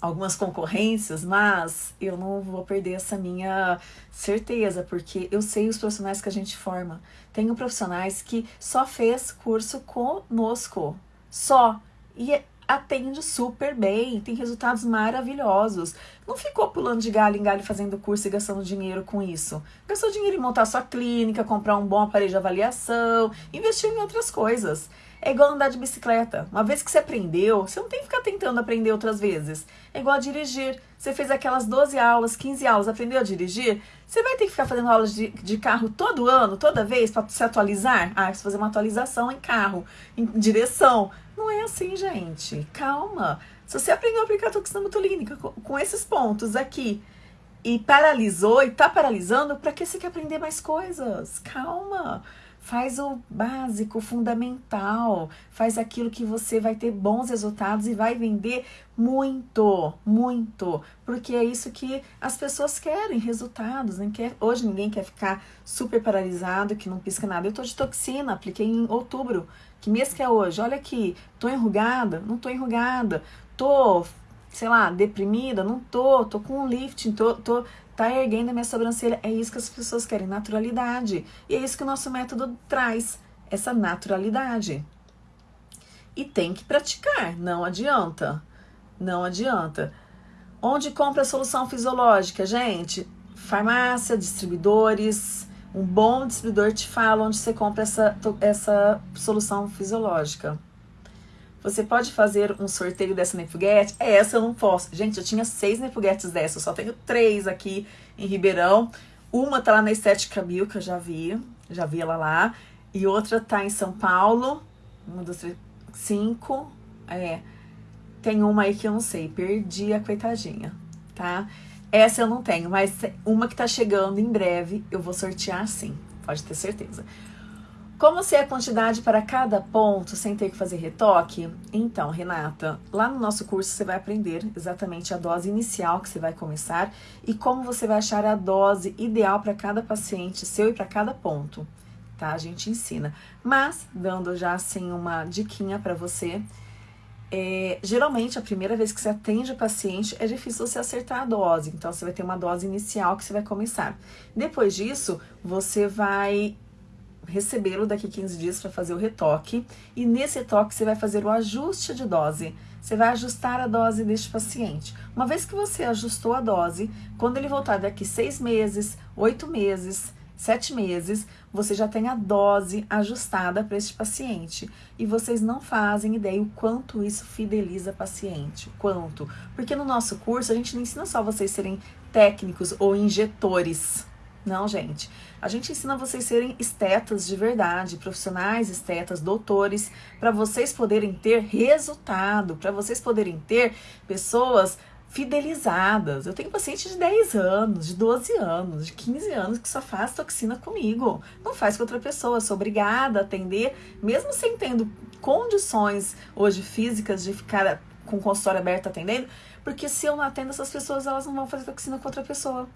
algumas concorrências, mas eu não vou perder essa minha certeza, porque eu sei os profissionais que a gente forma. Tenho profissionais que só fez curso conosco, só. E é atende super bem, tem resultados maravilhosos. Não ficou pulando de galho em galho fazendo curso e gastando dinheiro com isso. Gastou dinheiro em montar sua clínica, comprar um bom aparelho de avaliação, investir em outras coisas. É igual andar de bicicleta. Uma vez que você aprendeu, você não tem que ficar tentando aprender outras vezes. É igual a dirigir. Você fez aquelas 12 aulas, 15 aulas, aprendeu a dirigir? Você vai ter que ficar fazendo aulas de, de carro todo ano, toda vez, para se atualizar? Ah, precisa fazer uma atualização em carro, em direção. É assim, gente. Calma. Se você aprendeu a aplicar toxina botulínica com, esses pontos aqui, e paralisou e tá paralisando, para que você quer aprender mais coisas? Calma. Faz o básico, fundamental, faz aquilo que você vai ter bons resultados e vai vender muito, muito, porque é isso que as pessoas querem, resultados. Né? Quer, hoje ninguém quer ficar super paralisado, que não pisca nada. Eu tô de toxina, apliquei em outubro. Que mês que é hoje? Olha aqui, tô enrugada? Não tô enrugada. Tô, sei lá, deprimida? Não tô. Tô com um lifting, tô, tô tá erguendo a minha sobrancelha. É isso que as pessoas querem, naturalidade. E é isso que o nosso método traz, essa naturalidade. E tem que praticar, não adianta. Não adianta. Onde compra a solução fisiológica, gente? Farmácia, distribuidores. Um bom distribuidor te fala onde você compra essa, essa solução fisiológica. Você pode fazer um sorteio dessa Nepuguete? É, essa eu não posso. Gente, eu tinha seis Nepuguetes dessa, eu só tenho três aqui em Ribeirão. Uma tá lá na Estética Bill, que eu já vi, já vi ela lá. E outra tá em São Paulo. Uma, duas, três, cinco. É. Tem uma aí que eu não sei, perdi a coitadinha, tá? Essa eu não tenho, mas uma que tá chegando em breve, eu vou sortear sim, pode ter certeza. Como ser a quantidade para cada ponto sem ter que fazer retoque? Então, Renata, lá no nosso curso você vai aprender exatamente a dose inicial que você vai começar e como você vai achar a dose ideal para cada paciente seu e para cada ponto, tá? A gente ensina. Mas, dando já assim uma diquinha para você, é, geralmente a primeira vez que você atende o paciente é difícil você acertar a dose, então você vai ter uma dose inicial que você vai começar. Depois disso, você vai recebê-lo daqui 15 dias para fazer o retoque e nesse retoque você vai fazer o ajuste de dose. Você vai ajustar a dose deste paciente. Uma vez que você ajustou a dose, quando ele voltar daqui seis meses, oito meses, sete meses, você já tem a dose ajustada para este paciente. E vocês não fazem ideia o quanto isso fideliza paciente. Quanto? Porque no nosso curso a gente não ensina só vocês serem técnicos ou injetores não, gente. A gente ensina vocês serem estetas de verdade, profissionais estetas, doutores, para vocês poderem ter resultado, para vocês poderem ter pessoas fidelizadas. Eu tenho paciente de 10 anos, de 12 anos, de 15 anos que só faz toxina comigo. Não faz com outra pessoa. Sou obrigada a atender, mesmo sem tendo condições hoje físicas de ficar com o consultório aberto atendendo, porque se eu não atendo essas pessoas, elas não vão fazer toxina com outra pessoa.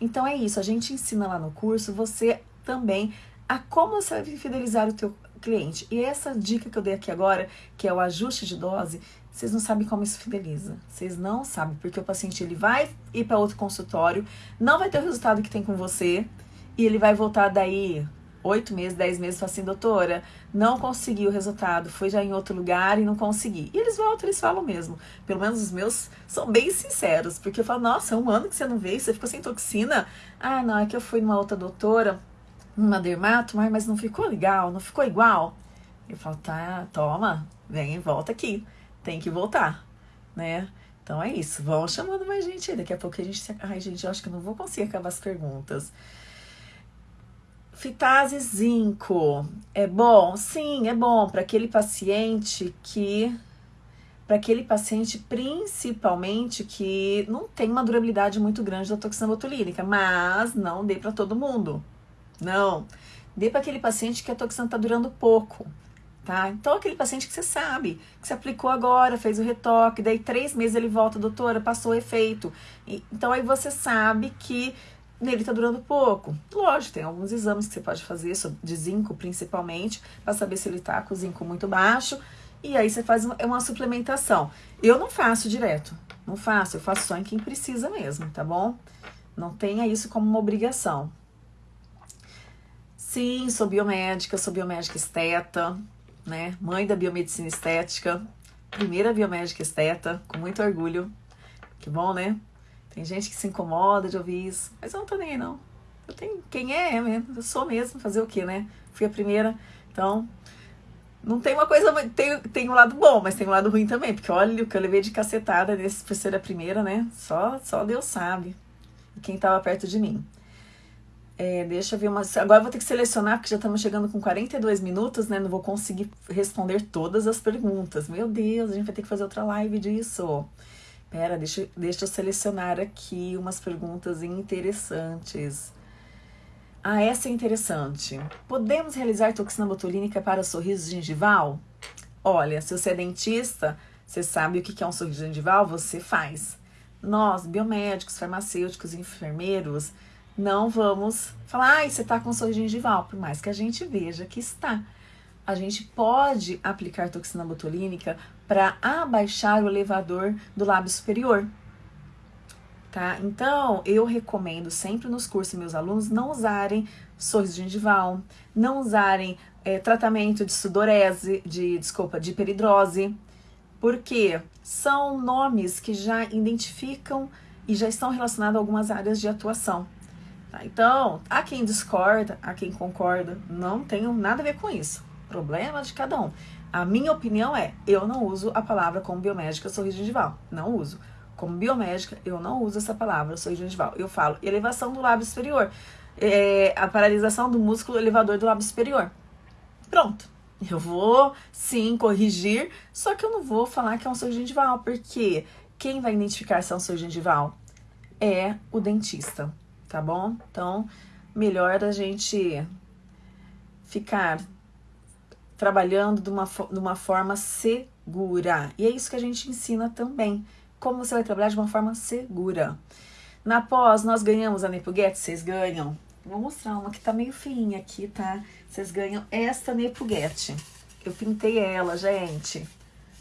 Então é isso, a gente ensina lá no curso você também a como você fidelizar o teu cliente. E essa dica que eu dei aqui agora, que é o ajuste de dose, vocês não sabem como isso fideliza. Vocês não sabem, porque o paciente ele vai ir para outro consultório, não vai ter o resultado que tem com você, e ele vai voltar daí oito meses, dez meses, fala assim, doutora, não consegui o resultado, foi já em outro lugar e não consegui. E eles voltam, eles falam mesmo. Pelo menos os meus são bem sinceros, porque eu falo, nossa, é um ano que você não veio, você ficou sem toxina. Ah, não, é que eu fui numa outra doutora, numa dermato, mas não ficou legal, não ficou igual. Eu falo, tá, toma, vem, volta aqui, tem que voltar, né? Então é isso, vão chamando mais gente aí. Daqui a pouco a gente. Ai, gente, eu acho que não vou conseguir acabar as perguntas. Fitase zinco é bom? Sim, é bom para aquele paciente que para aquele paciente principalmente que não tem uma durabilidade muito grande da toxina botulínica, mas não dê para todo mundo. Não. Dê para aquele paciente que a toxina está durando pouco, tá? Então, aquele paciente que você sabe, que você aplicou agora, fez o retoque, daí três meses ele volta, doutora, passou o efeito. E, então, aí você sabe que nele está durando pouco. Lógico, tem alguns exames que você pode fazer, de zinco principalmente, para saber se ele está com zinco muito baixo. E aí você faz uma, uma suplementação. Eu não faço direto, não faço, eu faço só em quem precisa mesmo, tá bom? Não tenha isso como uma obrigação. Sim, sou biomédica, sou biomédica esteta, né? Mãe da biomedicina estética, primeira biomédica esteta, com muito orgulho. Que bom, né? Tem gente que se incomoda de ouvir isso, mas eu não tô nem aí, não. Eu tenho, quem é, é mesmo, eu sou mesmo, fazer o quê, né? Fui a primeira, então não tem uma coisa, tem, tem um lado bom, mas tem um lado ruim também, porque olha o que eu levei de cacetada nesse por ser a primeira, né? Só, só Deus sabe. Quem tava perto de mim. É, deixa eu ver uma. Agora eu vou ter que selecionar, porque já estamos chegando com 42 minutos, né? Não vou conseguir responder todas as perguntas. Meu Deus, a gente vai ter que fazer outra live disso. Pera, deixa, deixa eu selecionar aqui umas perguntas interessantes. Ah, essa é interessante. Podemos realizar toxina botulínica para sorriso gengival? Olha, se você é dentista, você sabe o que é um sorriso gengival, você faz. Nós, biomédicos, farmacêuticos, enfermeiros, não vamos falar, ai, você está com sorriso gengival, por mais que a gente veja que está. A gente pode aplicar toxina botulínica para abaixar o elevador do lábio superior. Tá? Então, eu recomendo sempre nos cursos meus alunos não usarem sorriso gengival, não usarem é, tratamento de sudorese, de desculpa, de peridrose, porque são nomes que já identificam e já estão relacionados a algumas áreas de atuação. Tá? Então, há quem discorda, há quem concorda, não tenho nada a ver com isso. Problema de cada um. A minha opinião é, eu não uso a palavra como biomédica sorriso gengival. Não uso. Como biomédica, eu não uso essa palavra sorriso gengival. Eu falo elevação do lábio superior. É, a paralisação do músculo elevador do lábio superior. Pronto. Eu vou sim corrigir, só que eu não vou falar que é um sorriso gengival, porque quem vai identificar se é um sorriso gengival é o dentista, tá bom? Então, melhor a gente ficar trabalhando de uma, de uma forma segura. E é isso que a gente ensina também. Como você vai trabalhar de uma forma segura. Na pós, nós ganhamos a Nepuguete, vocês ganham. Vou mostrar uma que tá meio feinha aqui, tá? Vocês ganham esta Nepuguete. Eu pintei ela, gente.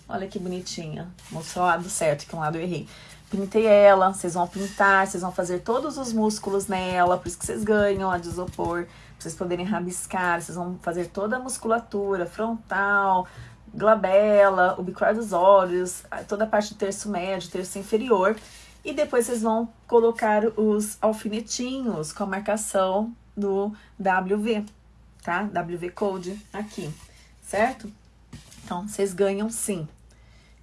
Olha que bonitinha. Mostrou o lado certo, que um lado eu errei. Pintei ela, vocês vão pintar, vocês vão fazer todos os músculos nela, por isso que vocês ganham a de isopor, pra vocês poderem rabiscar, vocês vão fazer toda a musculatura frontal, glabela, o bicuar dos olhos, toda a parte do terço médio, terço inferior. E depois vocês vão colocar os alfinetinhos com a marcação do WV, tá? WV Code aqui, certo? Então, vocês ganham sim,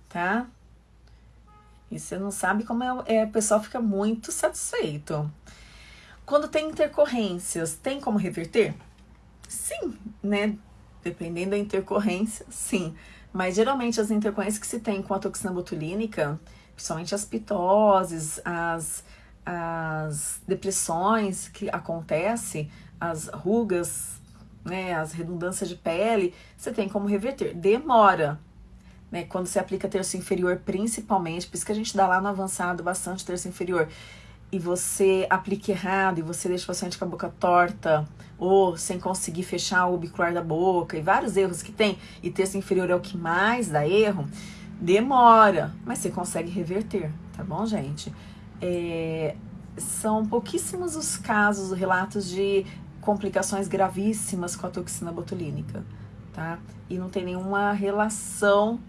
tá? E você não sabe como é, é, o pessoal fica muito satisfeito. Quando tem intercorrências, tem como reverter? Sim, né? Dependendo da intercorrência, sim. Mas geralmente as intercorrências que se tem com a toxina botulínica, principalmente as pitoses, as, as depressões que acontecem, as rugas, né, as redundâncias de pele, você tem como reverter. Demora, né? Quando você aplica terço inferior, principalmente, por isso que a gente dá lá no avançado bastante terço inferior, e você aplica errado, e você deixa o paciente com a boca torta, ou sem conseguir fechar o bicular da boca, e vários erros que tem, e terço inferior é o que mais dá erro, demora, mas você consegue reverter, tá bom, gente? É, são pouquíssimos os casos, relatos de complicações gravíssimas com a toxina botulínica, tá? E não tem nenhuma relação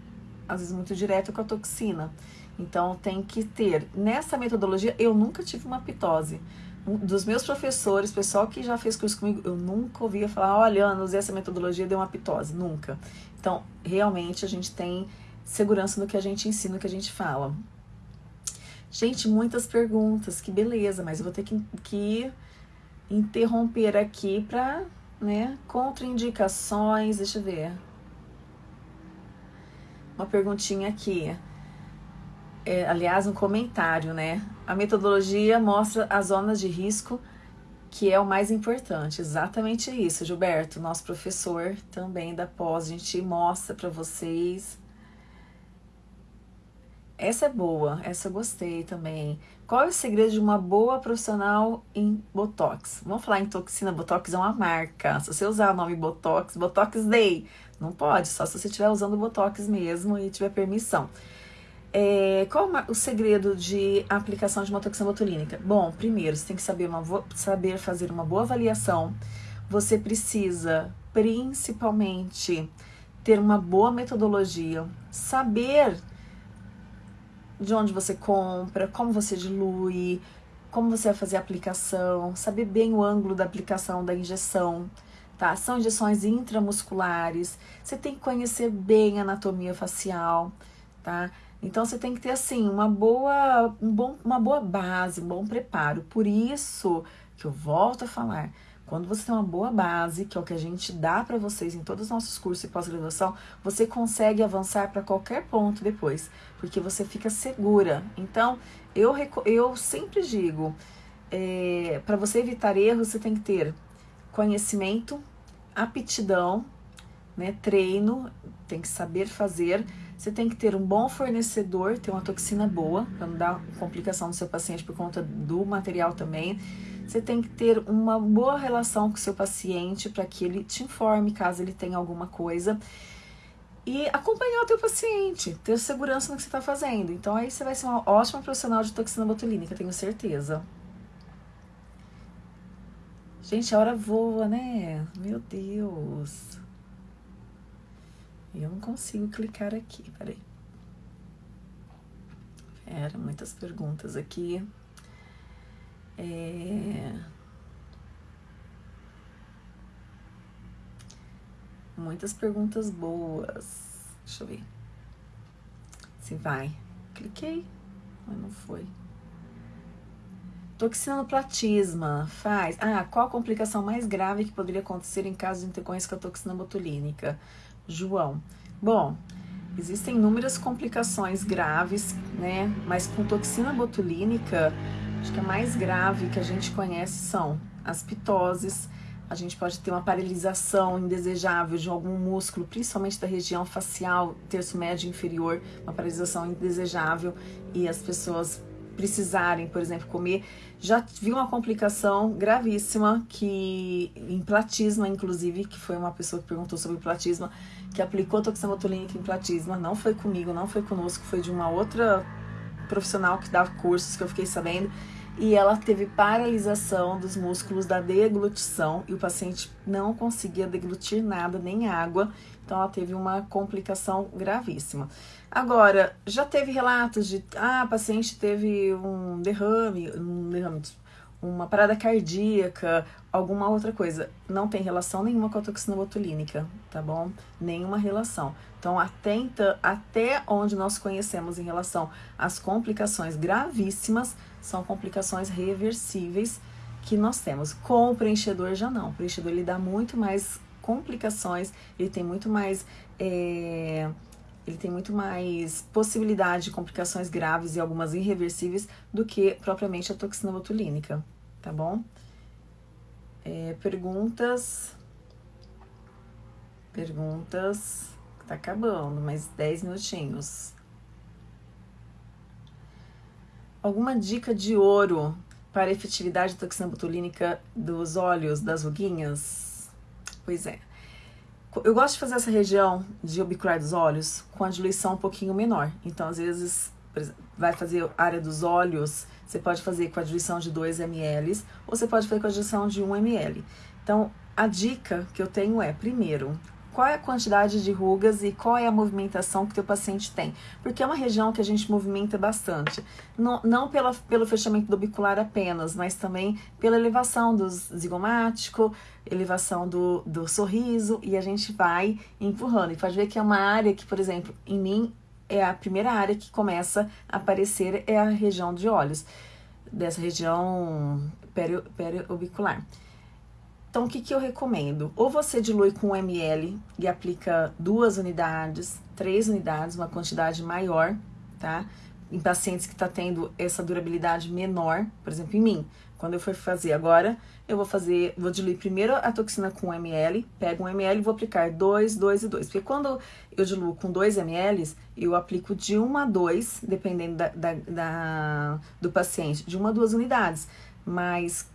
às vezes muito direto com a toxina. Então tem que ter. Nessa metodologia, eu nunca tive uma pitose. Um dos meus professores, pessoal que já fez curso comigo, eu nunca ouvia falar, olha, Ana, usei essa metodologia deu uma pitose. Nunca. Então, realmente a gente tem segurança no que a gente ensina, no que a gente fala. Gente, muitas perguntas, que beleza, mas eu vou ter que, que interromper aqui para, né, contraindicações, deixa eu ver uma perguntinha aqui. É, aliás, um comentário, né? A metodologia mostra as zonas de risco, que é o mais importante. Exatamente isso, Gilberto, nosso professor também da pós, a gente mostra para vocês. Essa é boa, essa eu gostei também. Qual é o segredo de uma boa profissional em Botox? Vamos falar em toxina, Botox é uma marca. Se você usar o nome Botox, Botox Day, não pode, só se você estiver usando Botox mesmo e tiver permissão. É, qual o segredo de aplicação de uma toxina botulínica? Bom, primeiro, você tem que saber, uma, saber fazer uma boa avaliação. Você precisa, principalmente, ter uma boa metodologia, saber de onde você compra, como você dilui, como você vai fazer a aplicação, saber bem o ângulo da aplicação da injeção tá? São injeções intramusculares. Você tem que conhecer bem a anatomia facial, tá? Então você tem que ter assim uma boa, um bom, uma boa base, um bom preparo. Por isso que eu volto a falar, Quando você tem uma boa base, que é o que a gente dá para vocês em todos os nossos cursos e pós-graduação, você consegue avançar para qualquer ponto depois, porque você fica segura. Então, eu, eu sempre digo, é, para você evitar erros, você tem que ter conhecimento, aptidão, né, treino, tem que saber fazer. Você tem que ter um bom fornecedor, ter uma toxina boa, para não dar complicação no seu paciente por conta do material também você tem que ter uma boa relação com o seu paciente para que ele te informe caso ele tenha alguma coisa. E acompanhar o teu paciente, ter segurança no que você está fazendo. Então aí você vai ser uma ótima profissional de toxina botulínica, tenho certeza. Gente, a hora voa, né? Meu Deus. Eu não consigo clicar aqui, peraí. Era muitas perguntas aqui. É... Muitas perguntas boas. Deixa eu ver. Se vai. Cliquei, mas não foi. Toxina no platisma faz. Ah, qual a complicação mais grave que poderia acontecer em caso de intercorrência com a toxina botulínica? João. Bom, existem inúmeras complicações graves, né? Mas com toxina botulínica, Acho que a mais grave que a gente conhece são as pitoses. A gente pode ter uma paralisação indesejável de algum músculo, principalmente da região facial, terço médio inferior, uma paralisação indesejável e as pessoas precisarem, por exemplo, comer. Já vi uma complicação gravíssima que em platisma, inclusive, que foi uma pessoa que perguntou sobre platisma, que aplicou toxina botulínica em platisma, não foi comigo, não foi conosco, foi de uma outra profissional que dava cursos que eu fiquei sabendo e ela teve paralisação dos músculos da deglutição e o paciente não conseguia deglutir nada, nem água, então ela teve uma complicação gravíssima. Agora, já teve relatos de, ah, a paciente teve um derrame, um derrame, uma parada cardíaca, alguma outra coisa. Não tem relação nenhuma com a toxina botulínica, tá bom? Nenhuma relação. Então, atenta até onde nós conhecemos em relação às complicações gravíssimas, são complicações reversíveis que nós temos. Com o preenchedor já não. O preenchedor ele dá muito mais complicações, ele tem muito mais. É, ele tem muito mais possibilidade de complicações graves e algumas irreversíveis do que propriamente a toxina botulínica, tá bom? É, perguntas. Perguntas. Tá acabando, mais 10 minutinhos. Alguma dica de ouro para a efetividade da toxina botulínica dos olhos, das ruguinhas? Pois é. Eu gosto de fazer essa região de orbicular dos olhos com a diluição um pouquinho menor. Então, às vezes, vai fazer a área dos olhos, você pode fazer com a diluição de 2 ml ou você pode fazer com a diluição de 1 ml. Então, a dica que eu tenho é, primeiro, qual é a quantidade de rugas e qual é a movimentação que o teu paciente tem. Porque é uma região que a gente movimenta bastante. Não, não pela, pelo fechamento do bicular apenas, mas também pela elevação do zigomático, elevação do, do sorriso, e a gente vai empurrando. E pode ver que é uma área que, por exemplo, em mim é a primeira área que começa a aparecer, é a região de olhos, dessa região periobicular. Peri então, o que, que eu recomendo? Ou você dilui com 1 ml e aplica duas unidades, três unidades, uma quantidade maior, tá? Em pacientes que está tendo essa durabilidade menor, por exemplo, em mim. Quando eu for fazer agora, eu vou fazer, vou diluir primeiro a toxina com 1 ml, pego 1 ml e vou aplicar 2, 2 e 2. Porque quando eu diluo com 2 ml, eu aplico de 1 a 2, dependendo da, da, da, do paciente, de 1 a 2 unidades. Mas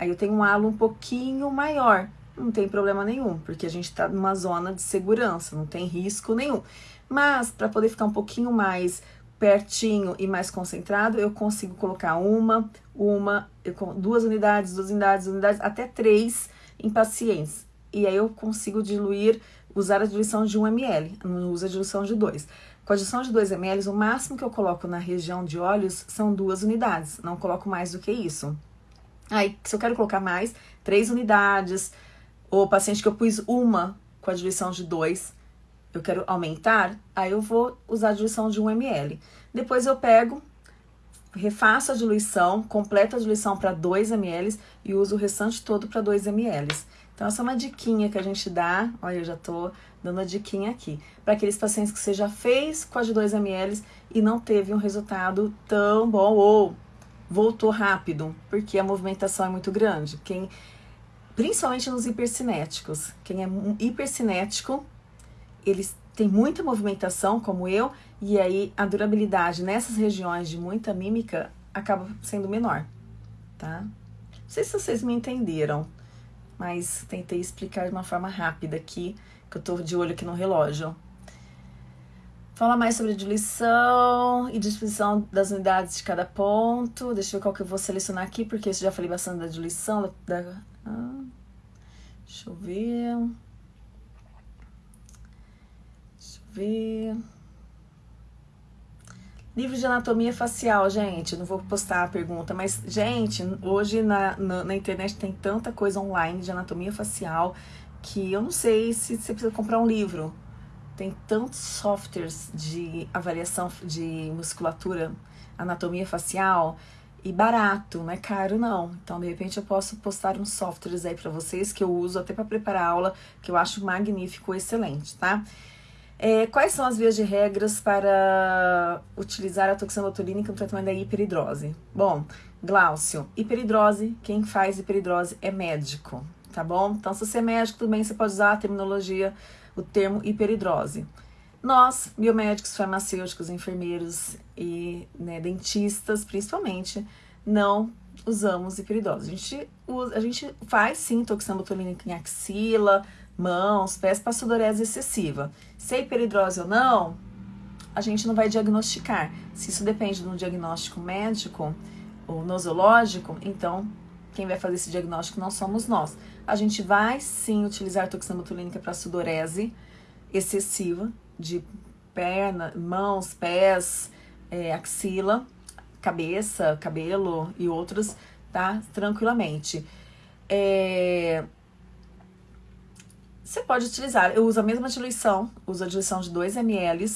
Aí eu tenho um halo um pouquinho maior, não tem problema nenhum, porque a gente está numa zona de segurança, não tem risco nenhum. Mas para poder ficar um pouquinho mais pertinho e mais concentrado, eu consigo colocar uma, uma, duas unidades, duas unidades, duas unidades, até três em pacientes. E aí eu consigo diluir, usar a diluição de 1 ml, não uso a diluição de 2. Com a diluição de 2 ml, o máximo que eu coloco na região de olhos são duas unidades, não coloco mais do que isso. Aí, se eu quero colocar mais, três unidades, ou paciente que eu pus uma com a diluição de dois, eu quero aumentar, aí eu vou usar a diluição de 1 ml. Depois eu pego, refaço a diluição, completo a diluição para 2 ml e uso o restante todo para 2 ml. Então, essa é uma diquinha que a gente dá. Olha, eu já tô dando a diquinha aqui. Para aqueles pacientes que você já fez com a de 2 ml e não teve um resultado tão bom ou voltou rápido, porque a movimentação é muito grande. Quem, principalmente nos hipercinéticos. Quem é hipercinético, eles têm muita movimentação, como eu, e aí a durabilidade nessas regiões de muita mímica acaba sendo menor, tá? Não sei se vocês me entenderam, mas tentei explicar de uma forma rápida aqui, que eu tô de olho aqui no relógio. Fala mais sobre diluição e disposição das unidades de cada ponto. Deixa eu ver qual que eu vou selecionar aqui, porque eu já falei bastante da diluição. Da, da ah, deixa eu ver. Deixa eu ver. Livro de anatomia facial, gente. Não vou postar a pergunta, mas, gente, hoje na, na, na, internet tem tanta coisa online de anatomia facial que eu não sei se você precisa comprar um livro. Tem tantos softwares de avaliação de musculatura, anatomia facial e barato, não é caro não. Então, de repente, eu posso postar uns softwares aí para vocês que eu uso até para preparar aula, que eu acho magnífico, excelente, tá? É, quais são as vias de regras para utilizar a toxina botulínica no tratamento da hiperidrose? Bom, Glaucio, hiperidrose, quem faz hiperidrose é médico, tá bom? Então, se você é médico, também você pode usar a terminologia, o termo hiperidrose. Nós, biomédicos, farmacêuticos, enfermeiros e né, dentistas, principalmente, não usamos hiperidrose. A gente, usa, a gente faz sim toxina botulínica em axila, mãos, pés para sudorese excessiva. Se é hiperidrose ou não, a gente não vai diagnosticar. Se isso depende de um diagnóstico médico ou nosológico, então quem vai fazer esse diagnóstico não somos nós. A gente vai sim utilizar toxina botulínica para sudorese excessiva de perna, mãos, pés, é, axila, cabeça, cabelo e outros, tá? Tranquilamente. É, você pode utilizar, eu uso a mesma diluição, uso a diluição de 2 ml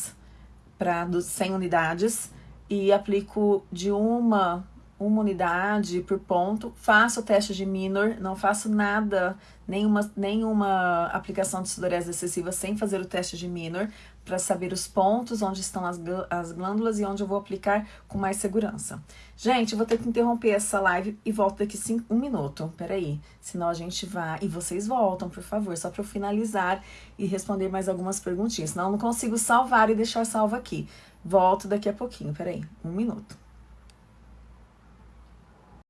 para 100 unidades e aplico de uma uma unidade por ponto, faço o teste de minor, não faço nada, nenhuma, nenhuma aplicação de sudorese excessiva sem fazer o teste de minor, para saber os pontos onde estão as, as glândulas e onde eu vou aplicar com mais segurança. Gente, vou ter que interromper essa live e volto daqui cinco, um minuto, peraí, senão a gente vai, e vocês voltam, por favor, só para eu finalizar e responder mais algumas perguntinhas, senão eu não consigo salvar e deixar salvo aqui. Volto daqui a pouquinho, peraí, um minuto.